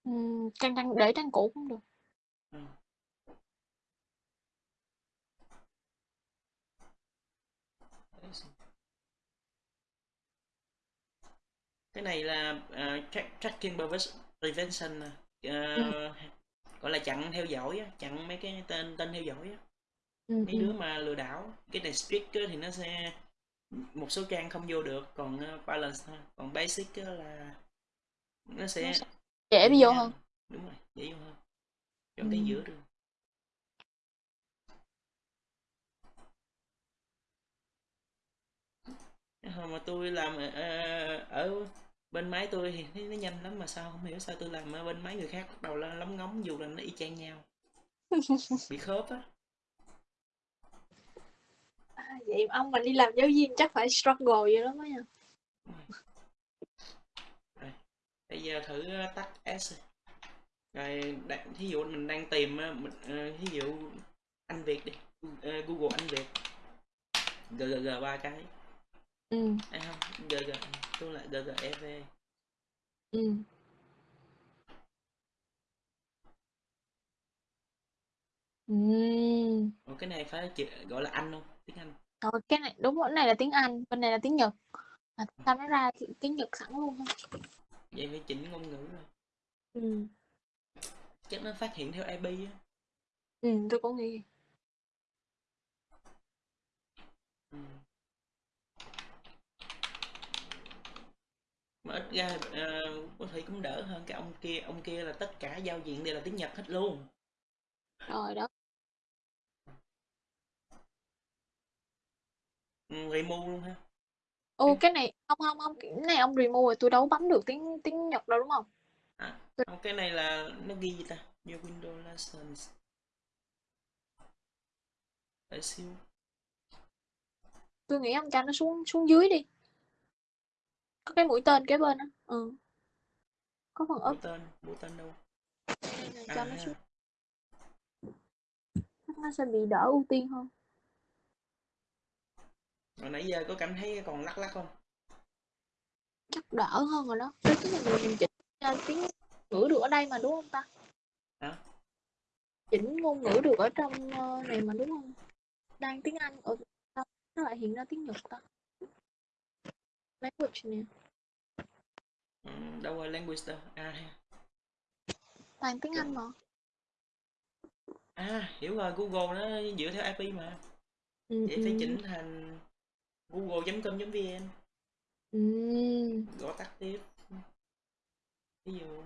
Ừ, trang trang để trang cũ cũng được. Ừ. Cái này là à, uh, track, tracking prevention uh, ừ. gọi là chặn theo dõi chặn mấy cái tên tên theo dõi ừ. mấy ừ. đứa mà lừa đảo cái này speaker thì nó sẽ một số trang không vô được còn uh, balance còn basic á là nó sẽ dễ vô hơn. đúng rồi dễ vô hơn. Ừ. chọn cái giữa được. Hồi mà tôi làm ờ, ở bên máy tôi thì thấy nó nhanh lắm mà sao không hiểu sao tôi làm ở bên máy người khác bắt đầu lóng ngóng dù là nó y chang nhau. [LAUGHS] Bị khớp á À, vậy ông mà đi làm giáo viên chắc phải struggle dữ lắm á nha. Rồi. Bây giờ thử ờ, tắt S rồi đang, thí dụ mình đang tìm á, mình ờ, thí dụ anh Việt đi Ờ, Google anh Việt GGG ba cái Ừ, à không GG tôi lại GGEV ừ. Ừm. Ủa, cái này phải gọi là anh không tiếng Anh Rồi cái này đúng cái này là tiếng Anh, bên này là tiếng Nhật. Mà sao nó ra ti- tiếng Nhật sẵn luôn ha. vậy phải chỉnh ngôn ngữ rồi Ừ. chắc nó phát hiện theo IP á Ừ, tôi cũng nghĩ. ừ. mà ít ra ờ, có thể cũng đỡ hơn cái ông kia ông kia là tất cả giao diện đều là tiếng Nhật hết luôn Rồi đó. Ừ, remove luôn ha Ô cái cái này không không không, cái này ông remove rồi tôi đâu bấm được tiếng tiếng Nhật đâu đúng không? à, không, cái này là nó ghi gì ta vô Windows Lessons để xíu tôi nghĩ ông cho nó xuống xuống dưới đi. Có cái mũi tên kế bên á. Ừ. Có phần mũi up tên mũi tên đâu này à cho nó xuống chắc nó sẽ bị đỡ ưu tiên hơn. Mà nãy giờ có cảm thấy còn lắc lắc không Chắc đỡ hơn rồi đó. Tức là mình, chỉnh tiếng ngữ được ở đây mà đúng không ta? hả Chỉnh ngôn ngữ được ở trong uh, này mà đúng không? Đang tiếng Anh ở sao nó lại hiện ra tiếng Nhật ta? Language nè. ừ, đâu rồi language đâu à. Toàn tiếng Anh mà. à hiểu rồi Google nó dựa theo IP mà Ừ, vậy ừ. phải chỉnh thành google.com.vn Ừ. gõ tắt tiếp. Ví dụ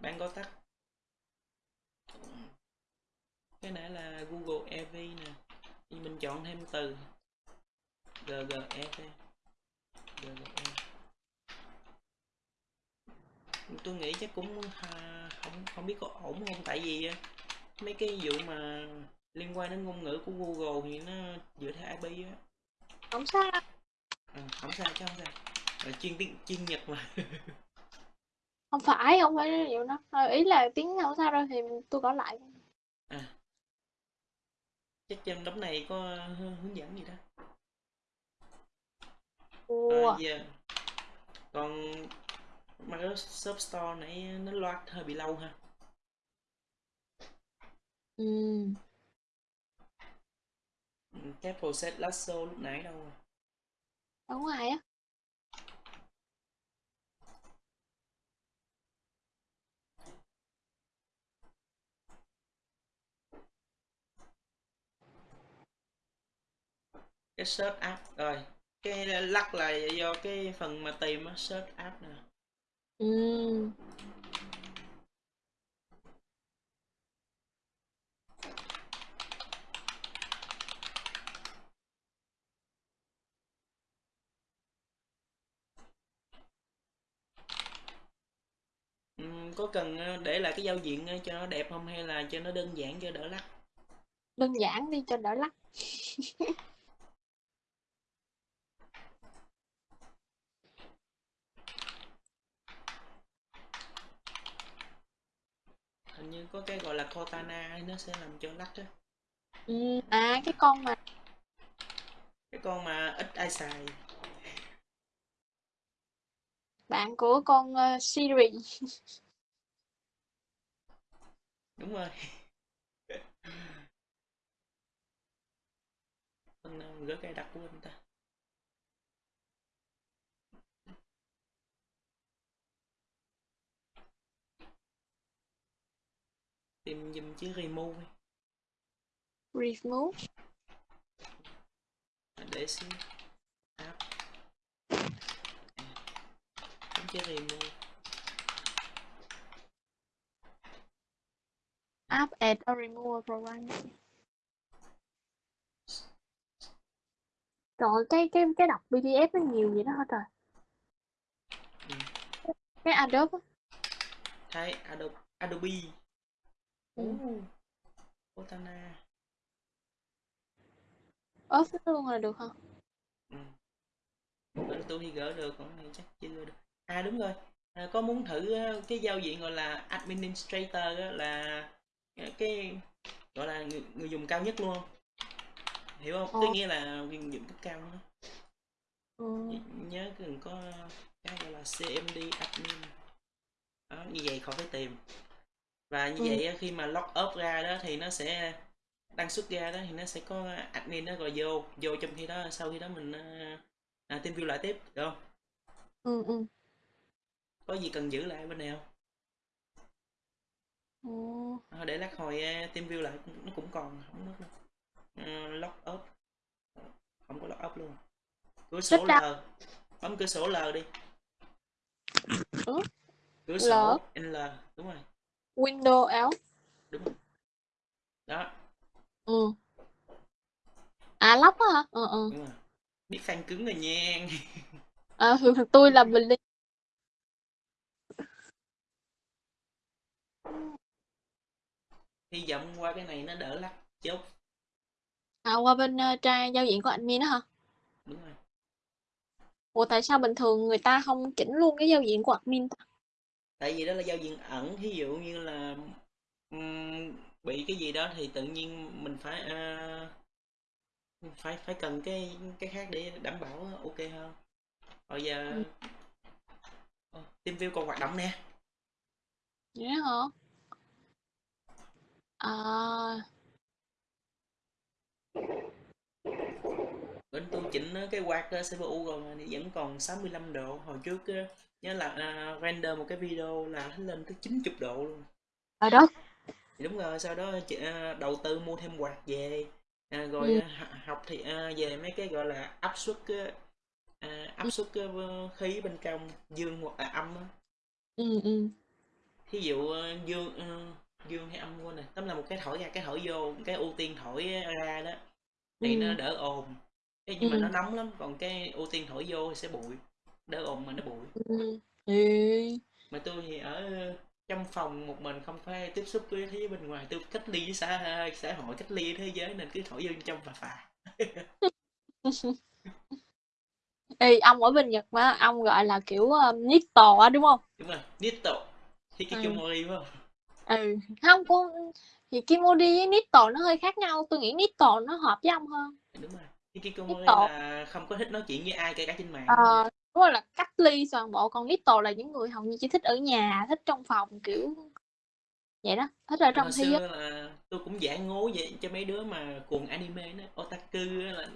bạn gõ tắt. Cái nãy là Google EV nè. Thì mình chọn thêm từ. GGEV GGE tôi nghĩ chắc cũng à, không không biết có ổn không. Tại vì á, mấy cái vụ mà liên quan đến ngôn ngữ của Google thì nó dựa theo IP á Không sao. à, không sao chứ không sao Ờ, chuyên tiếng chuyên Nhật mà [LAUGHS] Không phải, không phải vậy đó. Ờ, Ý là tiếng không sao đâu thì tôi gõ lại. à chắc trong đống này có hư- hướng dẫn gì đó Ủa. à, giờ còn Microsoft Store nãy nó load hơi bị lâu ha Ừ. Cái process lasso lúc nãy đâu rồi Ở ngoài á. cái search app rồi cái lắc là do cái phần mà tìm á search app nè Ừ. ừ, có cần ờ, để lại cái giao diện ờ, cho nó đẹp không hay là cho nó đơn giản cho đỡ lắc Đơn giản đi cho đỡ lắc. [LAUGHS] hình như có cái gọi là Cortana ấy, nó sẽ làm cho lắc á Ừ. À cái con mà cái con mà ít ai xài bạn của con uh, Siri. [LAUGHS] đúng rồi. Mình gửi cài đặt của anh ta. Tìm dùm chữ remove remove. À, để xin app. À, chữ remove. App add or remove program Trời ơi, cái cái cái đọc PDF nó nhiều vậy đó hả trời Ừ. cái Adobe á. thay Adobe Adobe Ừ. Cortana ốp luôn là được hả ừ. Bên tôi thì gỡ được còn này chắc chưa được à đúng rồi à, có muốn thử ờ, cái giao diện gọi là administrator là cái- gọi là người, người dùng cao nhất luôn. Hiểu không? Ờ. có nghĩa là người dùng cấp cao nữa ừ. nhớ cần có cái gọi là CMD admin. Đó, như vậy khỏi phải tìm. Và như Ừ. vậy khi mà log up ra đó thì nó sẽ đăng xuất ra đó thì nó sẽ có admin đó rồi vô vô trong khi đó sau khi đó mình à, à, team view lại tiếp được không? Ừ ừ. Có gì cần giữ lại bên này không Ồ, à, để lát hồi à, team view lại nó cũng còn không mất đâu à, log up. Không có log up luôn. Cửa sổ L bấm cửa sổ L đi. Ừ. cửa L. sổ L đúng rồi. Windows L? Đúng rồi. Đó. Ừ. À lóc á hả? Ờ ờ. Đúng rồi. Biết phanh cứng rồi nha. À, [LAUGHS] [LAUGHS] tôi là bình ly hy vọng qua cái này nó đỡ lắc chốt à qua bên uh, trang giao diện của admin đó hả? Đúng rồi. Ủa tại sao bình thường người ta không chỉnh luôn cái giao diện của admin ta? Tại vì đó là giao diện ẩn ví dụ như là ừm, bị cái gì đó thì tự nhiên mình phải à, phải phải cần cái cái khác để đảm bảo ok hơn. Bây giờ Ừ. Ờ, team view còn hoạt động nè. Vậy đó hả à bên tôi chỉnh cái quạt ờ, CPU rồi vẫn còn 65 độ. Hồi trước nhớ là à, render một cái video là nó lên tới 90 độ luôn. Ở đó. Thì đúng rồi sau đó chị, à, đầu tư mua thêm quạt về. À, rồi Ừ. à, học thì à, về mấy cái gọi là áp suất à, áp suất khí bên trong dương hoặc là âm ừ ừ. Thí dụ ờ, dương ờ, dương hay âm quên này. Tóm là một cái thổi ra cái thổi vô cái ưu tiên thổi ra đó. Thì nó ừ đỡ ồn. Thế nhưng mà Ừ. nó nóng lắm còn cái ưu tiên thổi vô thì sẽ bụi. Đỡ ồn mà nó bụi. Ừ. Ừ mà tôi thì ở trong phòng một mình không phải tiếp xúc với thế giới bên ngoài. Tôi cách ly với xã xã hội cách ly với thế giới nên cứ thổi vô trong và phà. [LAUGHS] Ê, ông ở bên Nhật mà ông gọi là kiểu um, Nito á đúng không? Đúng rồi Nito Hikikomori phải không ừ không con thì Kimori với Nito nó hơi khác nhau. Tôi nghĩ Nito nó hợp với ông hơn. Đúng rồi. Hikikomori Nito. là không có thích nói chuyện với ai kể cả trên mạng. Ờ đúng rồi là cách ly toàn bộ. Còn Nito là những người hầu như chỉ thích ở nhà thích trong phòng kiểu vậy đó. Thích ở trong hồi thế giới. xưa là tôi cũng giả ngố vậy cho mấy đứa mà cuồng anime đó otaku á là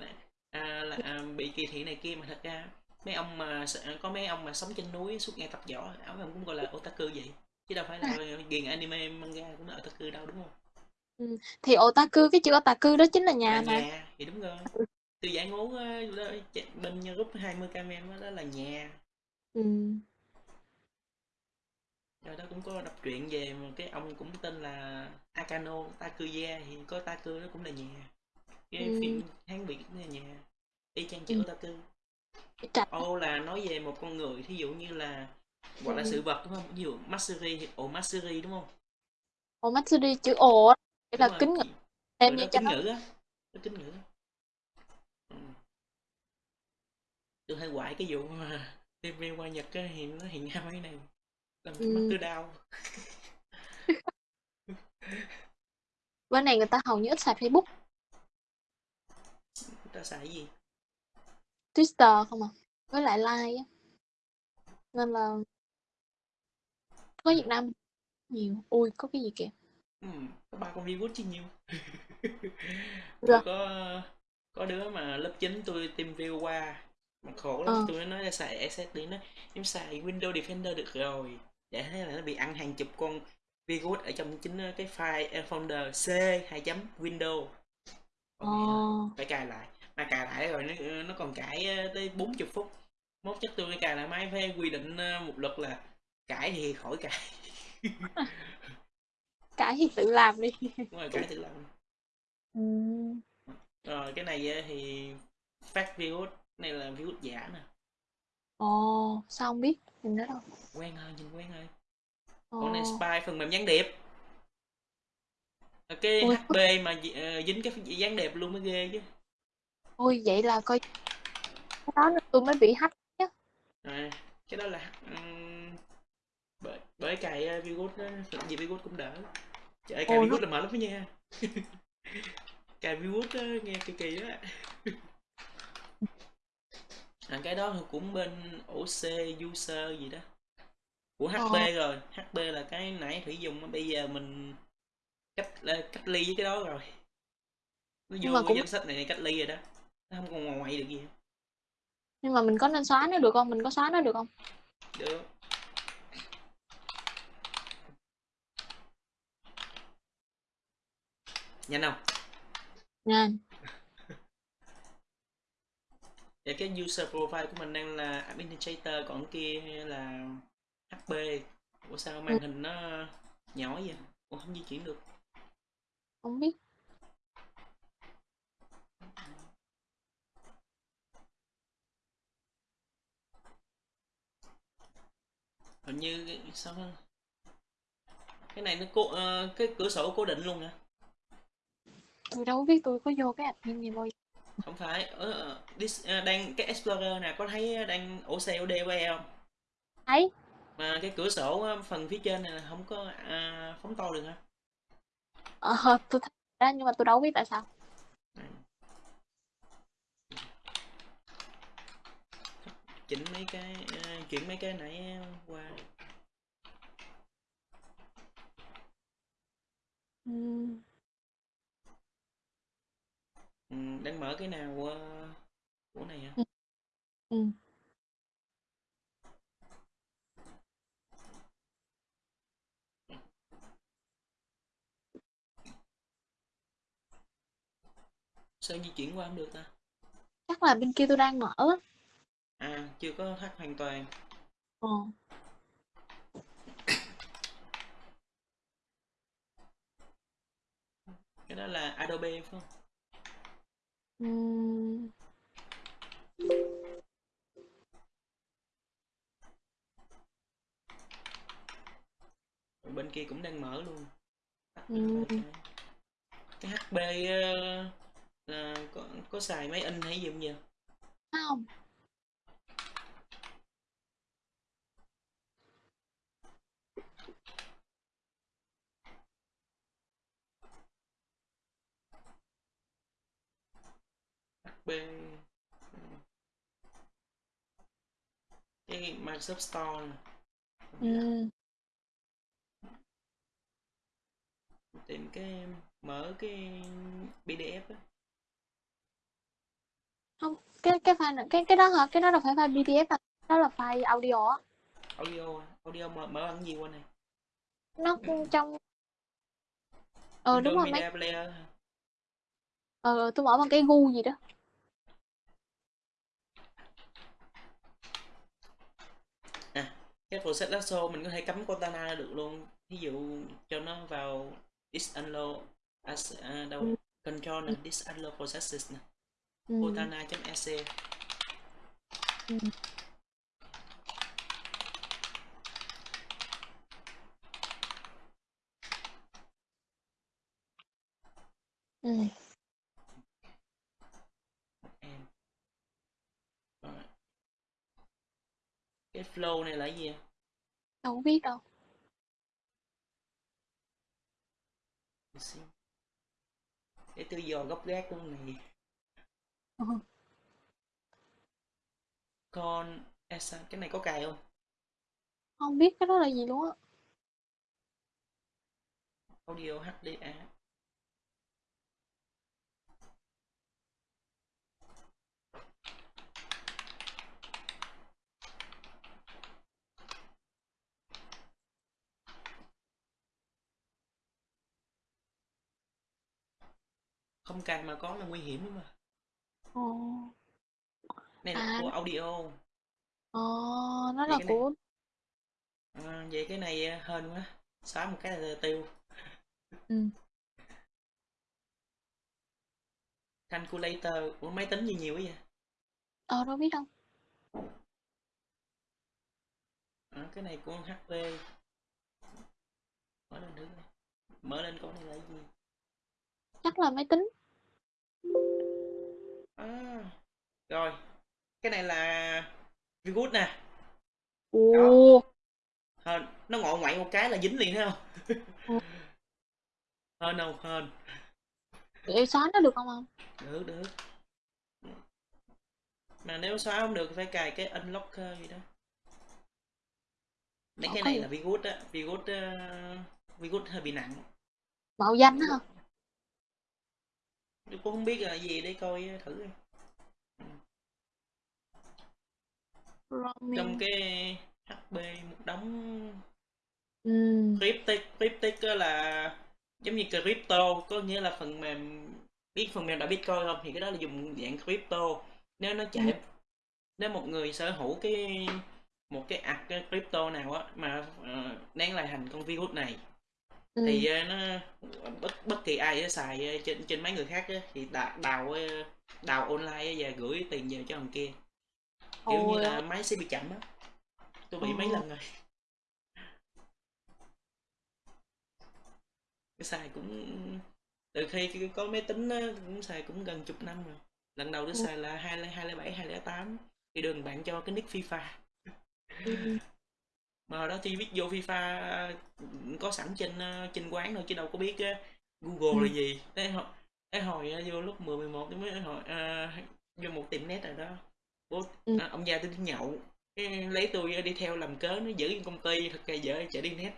à, là à, bị kỳ thị này kia. Mà thật ra mấy ông mà có mấy ông mà sống trên núi suốt ngày tập võ ông cũng gọi là otaku vậy chứ đâu phải là ghiền anime manga cũng là otaku đâu đúng không thì otaku cái chữ otaku đó chính là nhà là mà nhà thì đúng rồi tôi giải ngố đó, bên group 20 km đó, đó là nhà ừ. rồi đó cũng có đọc truyện về một cái ông cũng tên là Akano Takuya thì có Taku đó cũng là nhà cái Ừ. phim Hán Việt cũng là nhà y chang chữ Ừ. Trạch. Ô là nói về một con người thí dụ như là gọi là Ừ. sự vật đúng không? Ví dụ Matsuri ồ Matsuri đúng không? Chữ ồ á. Nghĩa Đúng là kính ngữ. người như kính nó. ngữ á. Nó kính ngữ. Tôi hay quại cái vụ mà [LAUGHS] TV qua Nhật á thì nó hiện ra mấy này. Làm cho mắt Ừ. tôi đau. [LAUGHS] Bên này người ta hầu như ít xài Facebook. Người ta xài gì? Twitter không à? Với lại like á nên là có Việt Nam nhiều. Ui có cái gì kìa? Ừ, có ba con virus chứ nhiều [LAUGHS] Dạ. có có đứa mà lớp 9 tôi tìm view qua mà khổ lắm Ờ. tôi nói là xài SSD nó em xài Windows Defender được rồi. Để thế là nó bị ăn hàng chục con virus ở trong chính cái file ờ, folder c 2 chấm window Ờ, phải cài lại. Mà cài lại rồi nó nó còn cài ờ, tới 40 phút mốt chắc tôi cài lại máy phải quy định ờ, một luật là cài thì khỏi cài [LAUGHS] cải thì tự làm đi. đúng rồi cài tự làm Ừm, rồi cái này ờ, thì phát virus này là virus giả nè Ồ, sao không biết? Nhìn đó đâu. quen hơn nhìn quen hơn Ồ, còn này spy phần mềm gián điệp Ờ, cái ôi, HP mà dính cái gián điệp luôn mới ghê chứ ôi vậy là coi đó tôi mới bị hack. À, cái đó là ừm, bởi bởi cài ờ, virus đó, làm gì virus cũng đỡ. Trời cài virus là mệt lắm đó nha. [LAUGHS] Cài virus đó, nghe kỳ kỳ đó à, cái đó cũng bên OC user gì đó. Của Ờ, HP rồi HP là cái nãy thủy dùng bây giờ mình cách là cách ly với cái đó rồi. Nó mà vô cái cũng danh sách này cách ly rồi đó. Nó không còn ngoài được gì hết. Nhưng mà mình có nên xóa nó được không? Mình có xóa nó được không? được. Nhanh không? Nè, Và [LAUGHS] cái user profile của mình đang là administrator còn kia là HP Ủa sao ừ, màn hình nó nhỏ vậy? Ủa không di chuyển được. Không biết. Hình như cái- sao nó- cái này nó cố ờ, cái cửa sổ cố định luôn hả Tôi đâu biết tôi có vô cái admin gì bao giờ. không phải ờ, dis, ờ, đang cái explorer nè có thấy đang ổ xe OD của em không Thấy, mà cái cửa sổ phần phía trên này là không có à, phóng to được hả ờ, tôi thấy đó nhưng mà tôi đâu biết tại sao. Chỉnh mấy cái ờ, chuyển mấy cái nãy qua. Ừm, ừ, đang mở cái nào ờ, của này hả? Ừ, ừ. sao di chuyển qua không được ta? Chắc là bên kia tôi đang mở. À chưa có hack hoàn toàn. Ờ, cái đó là Adobe phải không? Rồi bên kia cũng đang mở luôn. Vài cái HP ờ, là có có xài máy in hay gì không vậy không. HP cái Microsoft Store lạ Ừm, tìm cái mở cái PDF á. Không, cái cái file này, cái cái đó hả? Cái đó đâu phải file PDF à. Đó là file audio á. audio audio mở mở bằng gì qua này Nó trong ờ đúng rồi mấy Player ờ tôi mở bằng cái gu gì đó. à cái process lasso mình có thể cắm Cortana được luôn. Ví dụ cho nó vào disunload as, à, đâu Ừ, control ừ, nè disunload processes nè. Ừ, cortana.exe ừ, ừ. em Rồi. cái flow này là gì? Đâu có biết đâu. Để tôi dò gốc gác của này Ờ, con Esa, cái này có cài không? Không biết cái đó là gì luôn á. audio HDA không cài mà có là nguy hiểm lắm mà Ồ. này là À. của audio Ờ, nó Vậy là cái này- của à, vậy cái này ờ, hên quá xóa một cái là tiêu ừ. calculator của máy tính gì nhiều quá vậy Ờ đâu biết đâu. à, cái này của HP mở lên thử coi. mở lên coi này là cái gì Chắc là máy tính. À, rồi cái này là Vigood nè Ồ. hên nó ngọ ngoại một cái là dính liền thấy không Ừ. [LAUGHS] hên không hên Để xóa nó được không không? được được mà nếu xóa không được phải cài cái unlocker gì đó mấy Ờ, cái này gì? là Vigood á Vigood uh, Vigood hơi bị nặng Mạo danh đó hả? Tôi cũng không biết là gì để coi thử. Roaming. trong cái HP một đống Ừ. cryptic cryptic là giống như crypto có nghĩa là phần mềm biết phần mềm đã bitcoin không thì cái đó là dùng dạng crypto nếu nó chạy Ừ. nếu một người sở hữu cái một cái ạc crypto nào á mà uh, đáng lại thành con virus này Ừ. thì ờ, nó bất bất kỳ ai xài ờ, trên trên mấy người khác thì đào đào ờ, đào online và gửi tiền về cho thằng kia kiểu như Ôi là máy sẽ bị chậm á tôi bị mấy Ờ. lần rồi cái xài cũng từ khi có máy tính á, cũng xài cũng gần chục năm rồi lần đầu tôi Ừ. xài là hai hai bảy hai tám thì đường bạn cho cái nick FIFA Ừ. mà hồi đó thì viết vô FIFA có sẵn trên ờ, trên quán thôi chứ đâu có biết ờ, Google Ừ. là gì thế hồi, thế hồi ờ, vô lúc 10 11 tôi mới hỏi ờ, vô một tiệm net rồi đó bố Ừ. à, ông già tôi đi nhậu cái lấy tôi đi theo làm cớ nó giữ công ty thật ra dở chở đi net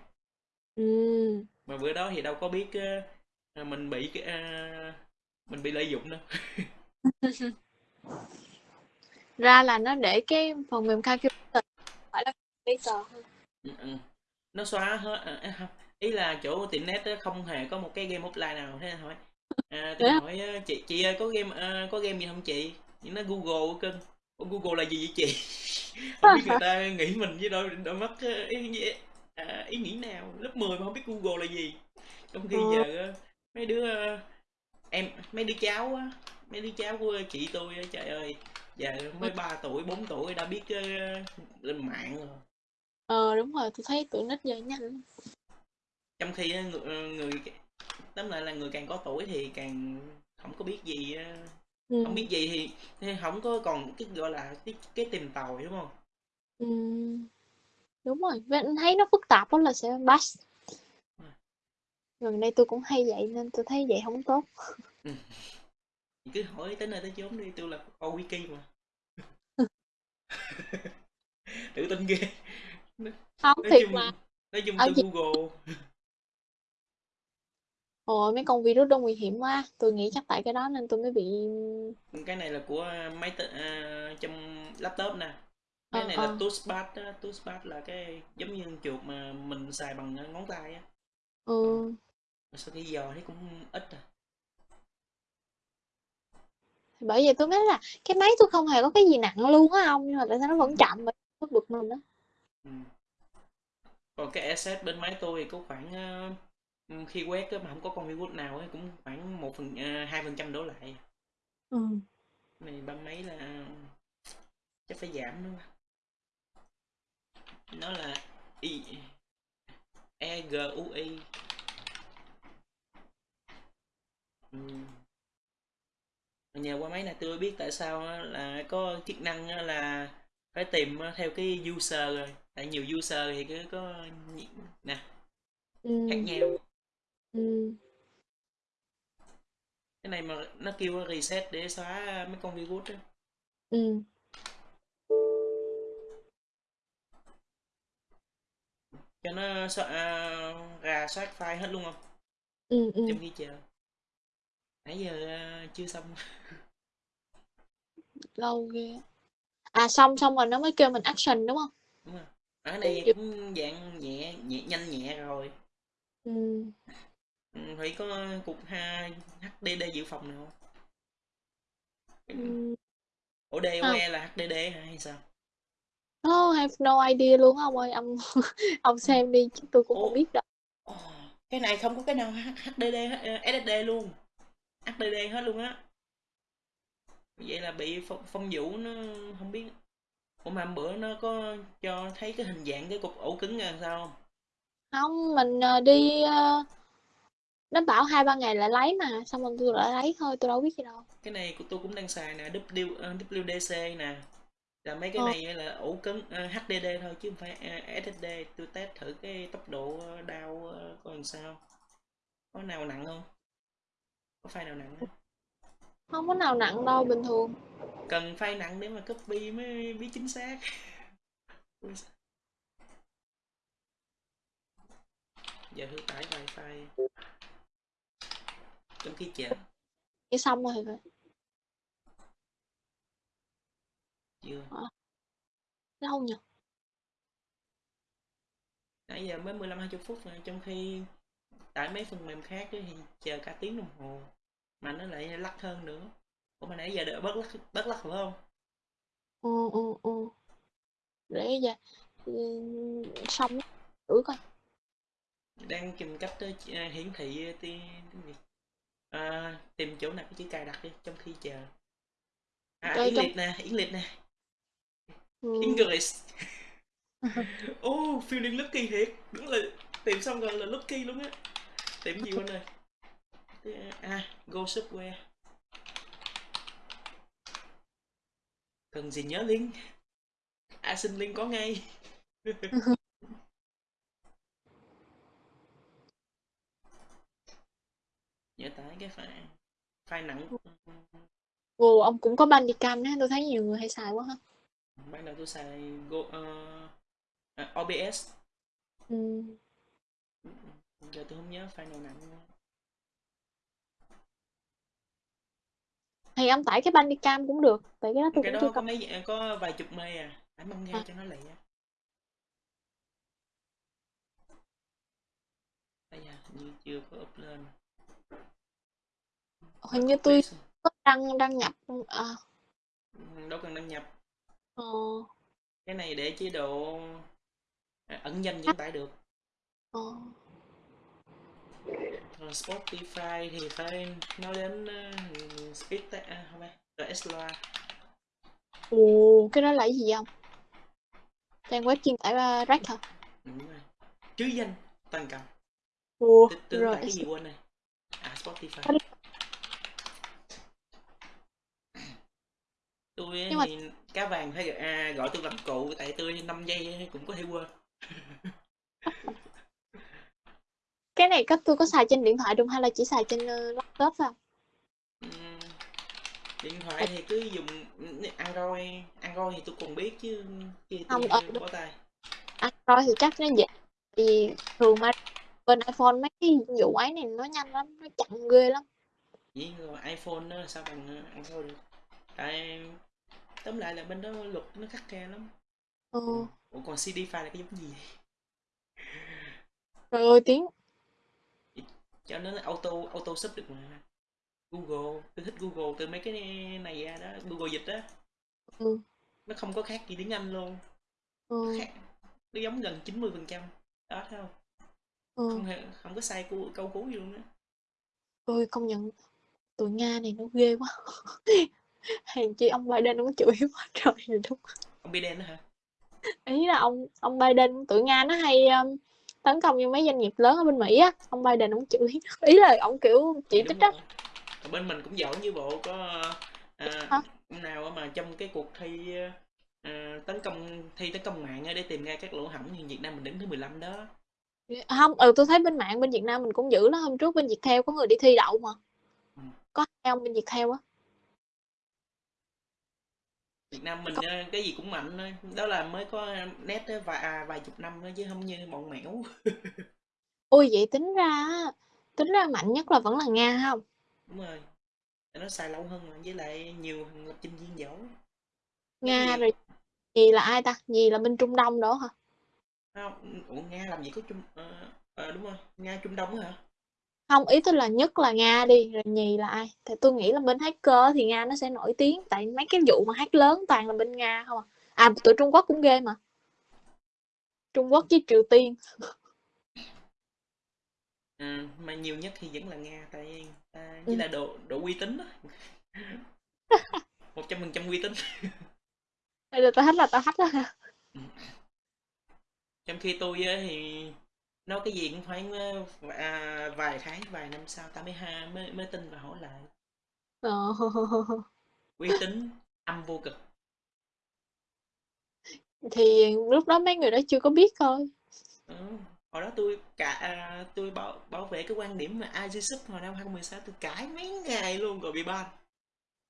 Ừ. mà bữa đó thì đâu có biết ờ, mình bị cái ờ, mình bị lợi dụng đâu [LAUGHS] Ra là nó để cái phần mềm calculator phải là calculator hơn. Ừ, ừ. Nó xóa hết à, à, ý là chỗ tiệm net không hề có một cái game offline nào thế hỏi à, tôi hỏi ờ, chị chị ơi có game ờ, có game gì không chị? Thì nó Google Ủa, Google là gì vậy chị? [LAUGHS] Không biết người ta nghĩ mình với đôi đôi mắt ờ, ý, à, ý nghĩ nào? Lớp 10 mà không biết Google là gì. Trong khi giờ mấy đứa em mấy đứa cháu mấy đứa cháu của chị tôi trời ơi giờ mới 3 tuổi 4 tuổi đã biết lên mạng rồi Ờ đúng rồi, tôi thấy tụi nít giờ nhanh. trong khi á, người, ờ, người tóm lại là người càng có tuổi thì càng không có biết gì ờ, Ừ. không biết gì thì, thì không có còn cái gọi là cái cái tìm tòi đúng không Ừ. Đúng rồi, anh thấy nó phức tạp đó là sẽ bash. Gần đây tôi cũng hay vậy nên tôi thấy vậy không tốt. thì cứ hỏi tới nơi tới chốn đi tôi là coi wiki mà [LAUGHS] tự tin ghê Không nói thiệt chung mà. nói chung Ở tôi google Ôi mấy con virus đó nguy hiểm quá. Tôi nghĩ chắc tại cái đó nên tôi mới bị cái này là của máy tính à, trong laptop nè cái Ờ, này ờ. là touchpad á touchpad là cái giống như chuột mà mình xài bằng ngón tay á ừ. sau khi dò thấy cũng ít à Bởi vậy tôi mới nói là cái máy tôi không hề có cái gì nặng luôn á ông nhưng mà tại sao nó vẫn chậm mà nó bực mình đó. Ừ. còn cái asset bên máy tôi thì có khoảng ờ, ừ, khi quét á, mà không có con virus nào ấy, cũng khoảng một phần ờ, hai phần trăm đổ lại Ừ. Cái này ba mấy là chắc phải giảm nữa nó là i e g u i ừ. nhờ qua máy này tôi biết tại sao á, là có chức năng á là phải tìm á, theo cái user rồi tại nhiều user thì cứ có nè Ừ. khác nhau Ừ. cái này mà nó kêu reset để xóa mấy con virus á Ừ. cho nó xóa, à, rà soát file hết luôn không Ừ. Ừ. trong khi chờ nãy giờ à, chưa xong Lâu ghê. À xong xong rồi nó mới kêu mình action đúng không? đúng không ở đây Ừ. cũng dạng nhẹ nhẹ nhanh nhẹ rồi Ừ. Ừ, phải có cục ha, HDD dự phòng nào không? Ừm, ổ DOE là HDD hay sao Oh, I have no idea luôn ông ơi, ông [LAUGHS] ông xem đi chứ tôi cũng Ủa? không biết đâu. Ồ, cái này không có cái nào HDD hết- ờ, SSD luôn HDD hết luôn á vậy là bị phong, phong vũ nó không biết ủa mà bữa nó có cho thấy cái hình dạng cái cục ổ cứng là sao không Không, mình ờ, đi ờ, nó bảo hai ba ngày lại lấy mà, xong rồi tôi lại lấy thôi, tôi đâu biết gì đâu. cái này của tôi cũng đang xài nè W, ờ, WDC nè là mấy cái Ờ. này là ổ cứng ờ, HDD thôi chứ không phải ờ, SSD tôi test thử cái tốc độ ờ, đao ờ, coi làm sao có nào nặng không có file nào nặng không? Không có nào nặng đâu, bình thường. cần file nặng để mà copy mới biết chính xác giờ thử tải file trong khi chờ Chỉ xong rồi phải. chưa Lâu nhỉ? nãy giờ mới 15 20 phút rồi trong khi tải mấy phần mềm khác thì chờ cả tiếng đồng hồ mà nó lại lắc hơn nữa. Ủa mà nãy giờ đợi bớt lắc bớt lắc phải không? Ừ, ừ, ừ. Để giờ ừ, xong. Thử coi. đang tìm cách ch- ờ, hiển thị ti- tiếng Việt à, tìm chỗ nào cái chữ cài đặt đi trong khi chờ. À Chơi yến trong liệt nè liệt nè. Ừ. English [LAUGHS] oh feeling lucky thiệt. Đúng là tìm xong rồi là lucky luôn á. Tìm gì quên rồi à go software cần gì nhớ link à xin link có ngay [LAUGHS] nhớ tải cái file file nặng Ồ, ông cũng có Bandicam á, tôi thấy nhiều người hay xài quá ha. ban đầu tôi xài go uh, à, OBS Ừ. giờ tôi không nhớ file nào nặng nữa. Thì ông tải cái Bandicam cũng được, tại cái đó tôi cái cũng đó chưa có mấy có vài chục mê à. Tải măng nghe À. cho nó lẹ. Bây giờ như chưa có up lên. Hình như tôi có đăng đăng nhập à, Ừ, đâu cần đăng nhập. Ờ, cái này để chế độ à, ẩn danh vẫn tải được. Ờ. Spotify thì phải nói đến uh, speed à, không phải RS loa Ồ, cái đó là cái gì không? Trang web chuyên tải uh, rác hả? Ừ, đúng rồi chứ danh toàn cầu Ồ, tôi rồi. cái gì quên này à Spotify tôi Nhưng mà- thì cá vàng phải à, gọi tôi bằng cụ tại tôi 5 giây cũng có thể quên [LAUGHS] Cái này có tôi có xài trên điện thoại được hay là chỉ xài trên uh, laptop thôi? Ừm, điện thoại thì cứ dùng Android Android thì tôi còn biết chứ chứ tôi Không, ờ, đúng. bó tay Android thì chắc nó dễ. Thì thường mà bên iPhone mấy cái vụ ấy này nó nhanh lắm, nó chậm ghê lắm. chỉ rồi iPhone nó sao bằng Android được tại tóm lại là bên đó luật nó khắc khe lắm Ừ. ủa còn CD file là cái giống gì Trời ơi tiếng cho nó auto auto sub được mà Google tôi thích Google từ mấy cái này ra đó Google dịch đó Ừ. nó không có khác gì tiếng Anh luôn ừ. khác nó giống gần 90 phần trăm đó thấy không ừ. không hề- không có sai câu, câu cuối gì luôn á Ôi công nhận tụi Nga này nó ghê quá. [LAUGHS] Hèn chi ông Biden nó chửi [LAUGHS] quá trời rồi đúng. ông Biden đó hả Ý là ông ông Biden tụi Nga nó hay um, tấn công vô mấy doanh nghiệp lớn ở bên Mỹ á, ông Biden ông chửi. [LAUGHS] Ý là ông kiểu chỉ trích á. bên mình cũng giỏi như bộ có à, Hả? nào mà trong cái cuộc thi à, tấn công thi tấn công mạng để tìm ra các lỗ hổng thì Việt Nam mình đứng thứ 15 đó Không, ừ tôi thấy bên mạng bên Việt Nam mình cũng dữ lắm. Hôm trước bên Viettel có người đi thi đậu mà. Ừ. Có hai ông bên Viettel á. Việt Nam mình à, cái gì cũng mạnh thôi đó là mới có nét vài à, vài chục năm thôi chứ không như bọn mẻo [LAUGHS] Ôi vậy tính ra á, tính ra mạnh nhất là vẫn là Nga không? đúng rồi nó xài lâu hơn mà với lại nhiều thằng lập trình viên giỏi Nga nhiều- rồi gì là ai ta? Gì là bên Trung Đông đó hả? không ủa nga làm gì có trung ờ, ờ, đúng rồi nga trung đông hả Hông, ý tôi là nhất là Nga đi, rồi nhì là ai? Thì tôi nghĩ là bên hacker thì Nga nó sẽ nổi tiếng, tại mấy cái vụ mà hack lớn toàn là bên Nga không à. À, tụi Trung Quốc cũng ghê mà. Trung Quốc với Triều Tiên. À, mà nhiều nhất thì vẫn là Nga, tại ta Ừ. với là độ độ uy tín đó. 100% uy tín. Bây giờ tao hack là tao hack á. Ừm. Trong khi tôi thì nói cái gì cũng phải, ơ, à, vài tháng, vài năm sau ta mới ha mới tin và hỏi lại. Ờ. Uy tín, âm vô cực. Thì lúc đó mấy người đó chưa có biết thôi. Ừ, hồi đó tôi cả à, tôi bảo bảo vệ cái quan điểm mà IGSUP hồi năm 2016 tôi cãi mấy ngày luôn rồi bị ban.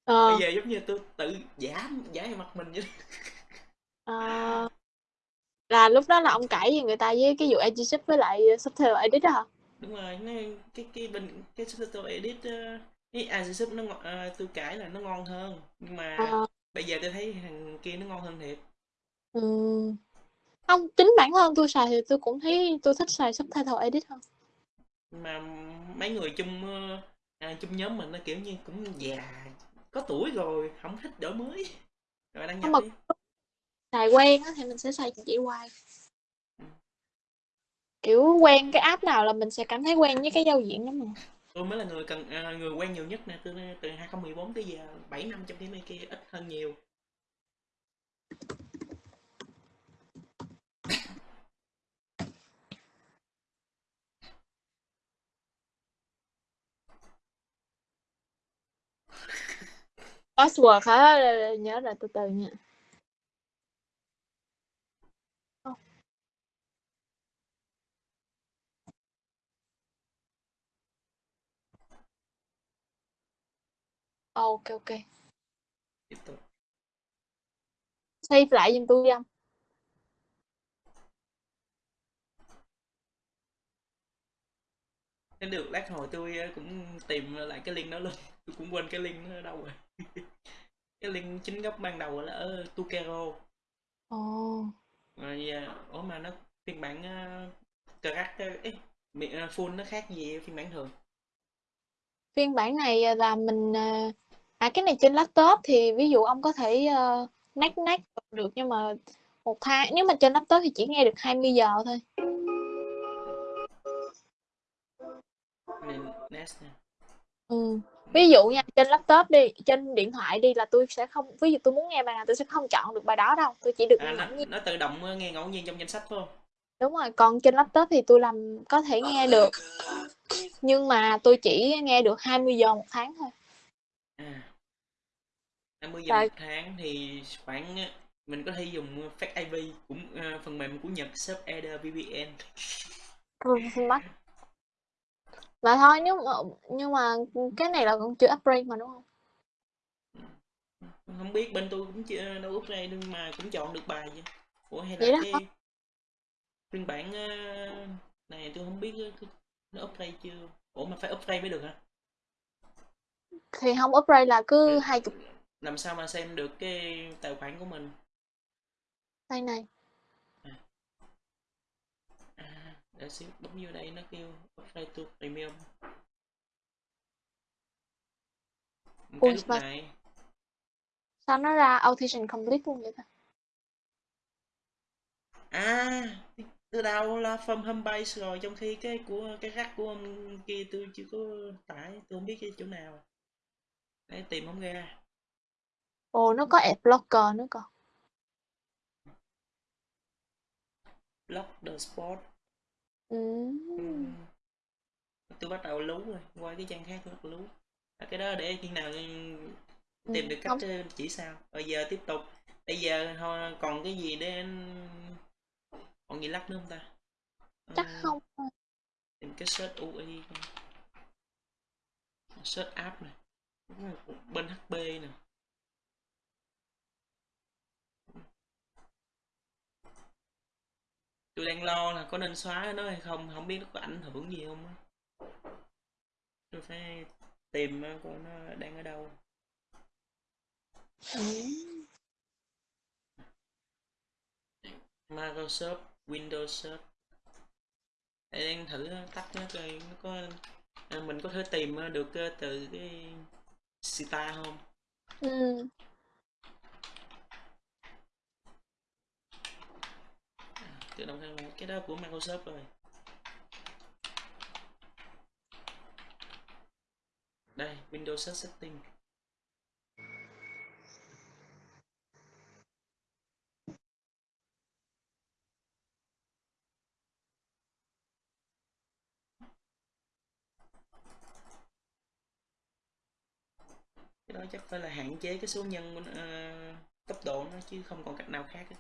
Bây Ờ. giờ giống như tôi tự giả giả mặt mình vậy. Ờ. [LAUGHS] Là lúc đó là ông cãi với người ta với cái vụ AGSUP với lại Subtitle Edit á hả? Đúng rồi, nó cái cái bên cái Subtitle Edit á, cái IGSUP nó à, tôi cãi là nó ngon hơn, nhưng mà Ờ. bây giờ tôi thấy thằng kia nó ngon hơn thiệt. Ừm. Hông, chính bản thân tôi xài thì tôi cũng thấy tôi thích xài Subtitle Edit hơn. Mà mấy người chung, à, chung nhóm mình nó, kiểu như, cũng già, có tuổi rồi, hổng thích đổi mới. Rồi đăng nhập đi. Xài quen á thì mình sẽ xài chỉ hoài. Ừm. Kiểu, quen cái app nào là mình sẽ cảm thấy quen với cái giao diện đó mà. Tôi mới là người cần à, người quen nhiều nhất nè, từ từ 2014 tới giờ 7 năm trong khi mấy kia ít hơn nhiều. Password hả? Nhớ rồi, từ từ nha. Kê, ô kê. Tiếp tục. Save lại giùm tui đi ông. Nếu được lát hồi tôi ờ, cũng tìm lại cái link đó luôn, [LAUGHS] tôi cũng quên cái link nó ở đâu rồi. [LAUGHS] Cái link chính gốc ban đầu là ở Tukero. Ồ. Rồi, à, ủa mà nó phiên bản, ơ, Crack ấy, full nó khác gì phiên bản thường? Phiên bản này, à, là mình, à à, cái này trên laptop thì ví dụ ông có thể, ơ, NAC NAC được nhưng mà 1 tháng nếu mà trên laptop thì chỉ nghe được 20 giờ thôi. Ừm. Ví dụ nha, trên laptop đi, trên điện thoại đi là tui sẽ không ví dụ tôi muốn nghe bài nào tôi sẽ không chọn được bài đó đâu, tôi chỉ được À, nghe nó nó tự động, nghe ngẫu nhiên trong danh sách, hông? Đúng rồi, còn trên laptop thì tui làm có thể nghe được, nhưng mà tôi chỉ nghe được 20 giờ 1 tháng thôi. À. 20 giờ Tại 1 tháng thì khoảng á mình có thể dùng FastIP cũng, ơ, phần mềm của Nhật shop Eder VPN. Ừm, mắc. Mà thôi nếu mà nhưng mà, cái này là còn chưa upgrade mà, đúng hông? Ừm, hông biết bên tôi cũng chưa đâu upgrade nhưng mà cũng chọn được bài chứ. Ủa hay Vậy là đó hả? cái phiên bản, ơ, này tôi hông biết cái nó upgrade chưa? Ủa mà phải upgrade mới được hả? Thì hông upgrade là cứ Rồi 20 làm sao mà xem được cái tài khoản của mình? Đây này. À. À, đợi xíu, bấm vô đây nó kêu upgrade to premium. Một cái lúc mà này sao nó ra Authentication Complete luôn vậy ta? À, từ đầu là from Homebase rồi, trong khi cái của cái rắc của ông kia tôi chưa có tải, tôi hông biết cái chỗ nào. Để tìm hổng ra. Ồ, nó có Adblocker nữa cơ. Block the spot. Ừm. Ừm. Tôi bắt đầu lú rồi, qua cái trang khác tôi bắt lú. À, cái đó để khi nào, ừm, tìm được cách, hông ơ, chỉ sao. Bây giờ tiếp tục, bây giờ còn cái gì để còn gì lắc nữa hông ta? Chắc Ơ. không. Tìm cái search UI. Search app này, bên HP nè. Tôi đang lo là có nên xóa nó hay không, hổng biết nó có ảnh hưởng gì hông á. Tôi phải tìm, coi nó đang ở đâu. Ừm. Microsoft Windows Search. Để đang thử tắt nó coi nó có à, mình có thể tìm ờ, được ờ, từ cái Sita không ừ. tự động khai cái đó của Microsoft rồi đây Windows Search Setting đó chắc phải là hạn chế cái số nhân uh, tốc độ nó chứ không còn cách nào khác hết.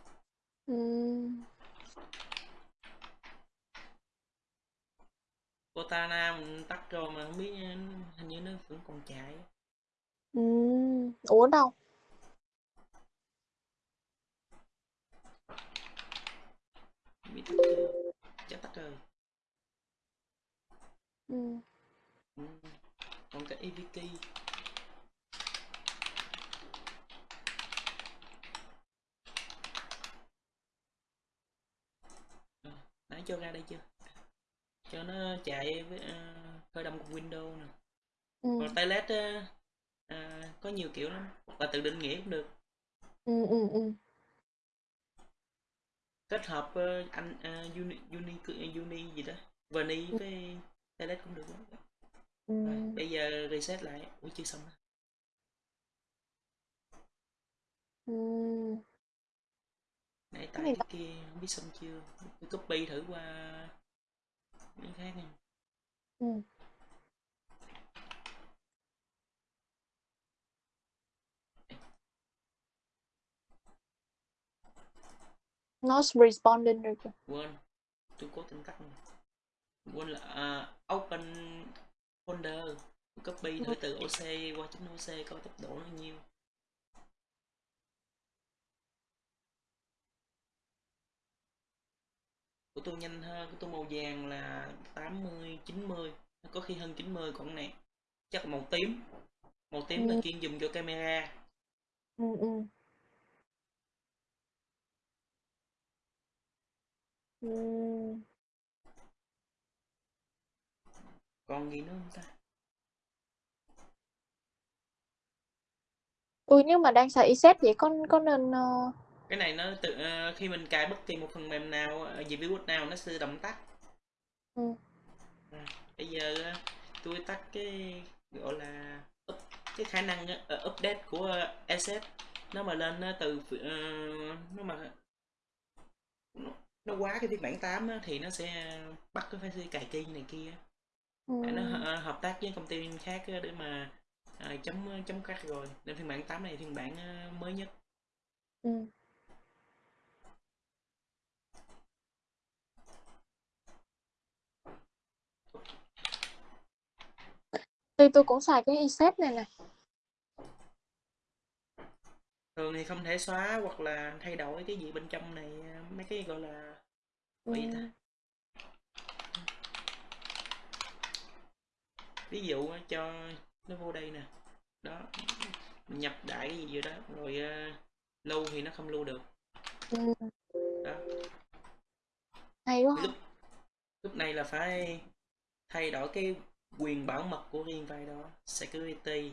Ừ. Cortana mình tắt rồi mà không biết hình như nó vẫn còn chạy Ừ. Ủa đâu? bị tắt chưa chắc tắt rồi ừ. còn cái EVK Ờ, cho ra đây chưa cho nó chạy với uh, khởi động của Windows nè Ừ. còn Toilet uh, uh, có nhiều kiểu lắm là tự định nghĩa cũng được Ừ, ừ, ừ. kết hợp uh, anh uh, uni, uni uni gì đó Verni với Toilet cũng được lắm Ừ. Rồi, bây giờ reset lại ủa chưa xong đó. Ừ. nãy Cái tại này cái kia không biết xong chưa tôi copy thử qua cái khác nha Ừ. Not responding rồi kìa. quên tôi cố tình tắt rồi. quên là à, open folder copy thử từ OC qua chấm OC coi tốc độ nó nhiêu của tôi nhanh hơn của tôi màu vàng là 80 90 có khi hơn 90 còn này chắc là màu tím màu tím là Ừ. chuyên dùng cho camera Ừ, ừ. Ừ. còn gì nữa không ta Ui nếu mà đang xài EZ vậy có có nên ờ, cái này nó tự ờ, khi mình cài bất kỳ một phần mềm nào ở về virus nào nó sẽ động tắt ừ. À, bây giờ ờ, tôi tắt cái gọi là up, cái khả năng ờ, update của ờ, asset nó mà lên ờ, từ ờ, nó mà nó, nó quá cái phiên bản 8 á, thì nó sẽ bắt cái phải cài key này kia Ừ. Tại nó ờ, hợp tác với công ty khác để mà ờ, chống chống crack rồi nên phiên bản 8 này phiên bản ờ, mới nhất Ừ. Thì tôi cũng xài cái EZ này nè. thường thì không thể xóa hoặc là thay đổi cái gì bên trong này mấy cái gọi là Ừ. ta ví dụ cho nó vô đây nè đó mình nhập đại cái gì vô đó rồi ờ, lưu thì nó không lưu được Ừ. đó Hay quá. Lúc lúc này là phải thay đổi cái quyền bảo mật của riêng file đó security.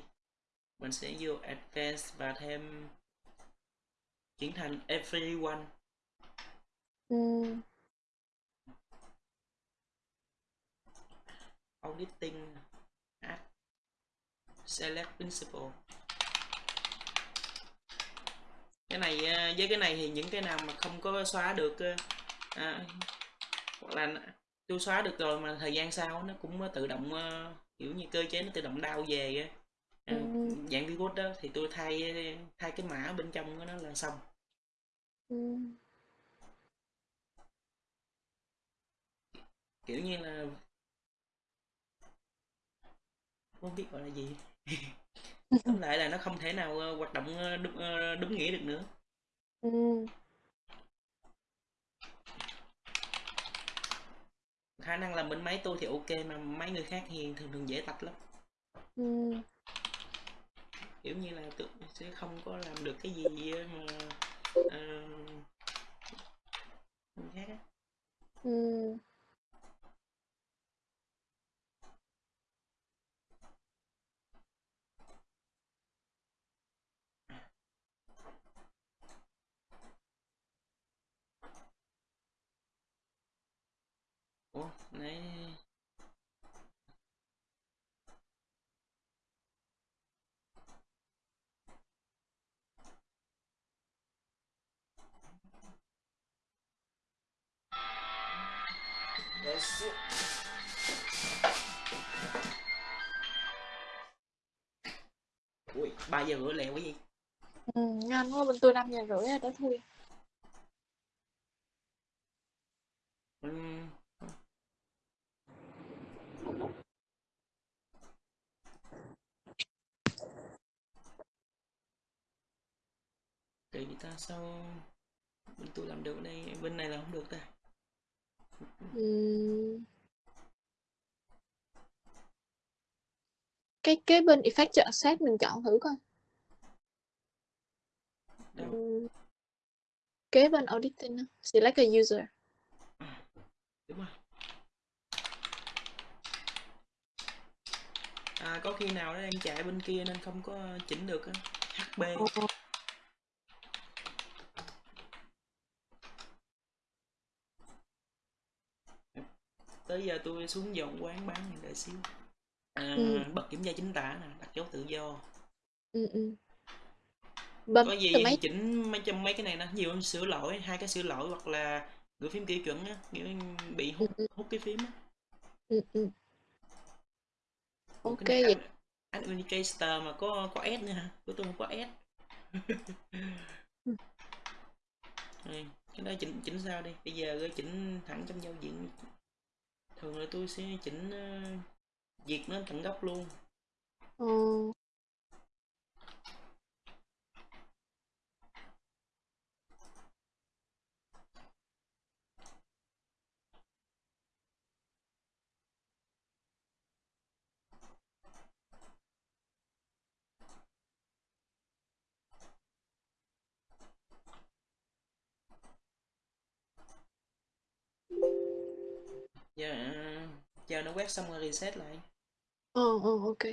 Mình sẽ vô advanced và thêm chuyển thành everyone. Ừ. auditing add select principal cái này ờ, với cái này thì những cái nào mà không có xóa được ờ, à, hoặc là tôi xóa được rồi mà thời gian sau nó cũng tự động ờ, kiểu như cơ chế nó tự động đau về á à, Ừ. dạng virus đó thì tôi thay thay cái mã bên trong của nó là xong Ừ. kiểu như là không biết gọi là gì [LAUGHS] tóm lại là nó không thể nào ờ, hoạt động ờ, đúng, ờ, đúng nghĩa được nữa Ừ. khả năng là bên máy tôi thì ok mà máy người khác thì thường thường dễ tạch lắm Ừ. kiểu như là tôi sẽ không có làm được cái gì mà người khác Ừ. ủa nãy xíu. ui ba giờ rưỡi lẹ quá gì Ừ, nhanh quá bên tôi 5 giờ rưỡi tới thui. Ừm. Vậy ta sao bên tôi làm được đây bên này là không được ta Ừ. Cái kế bên effect chọn set mình chọn thử coi. đâu Ừ. Kế bên auditing select a user. đúng rồi à có khi nào nó đang chạy bên kia nên không có chỉnh được á HB Ờ. tới giờ tôi xuống dọn quán bán này đợi xíu à, Ừ. bật kiểm tra chính tả nè đặt dấu tự do Ừ, ừ. Bấm có gì mấy chỉnh mấy trong mấy cái này nó nhiều hơn sửa lỗi hai cái sửa lỗi hoặc là gửi phím kỹ chuẩn á bị ừ, hút ừ, hút cái phím á ừ, ừ. Ủa, Ok vậy. anh indicator mà có có S nữa hả của tôi không có S Ừ. [LAUGHS] Cái đó chỉnh chỉnh sao đi bây giờ chỉnh thẳng trong giao diện thường là tôi sẽ chỉnh ờ, uh, diệt nó tận gốc luôn ừ. Chờ nó quét xong rồi reset lại ừ ừ ok.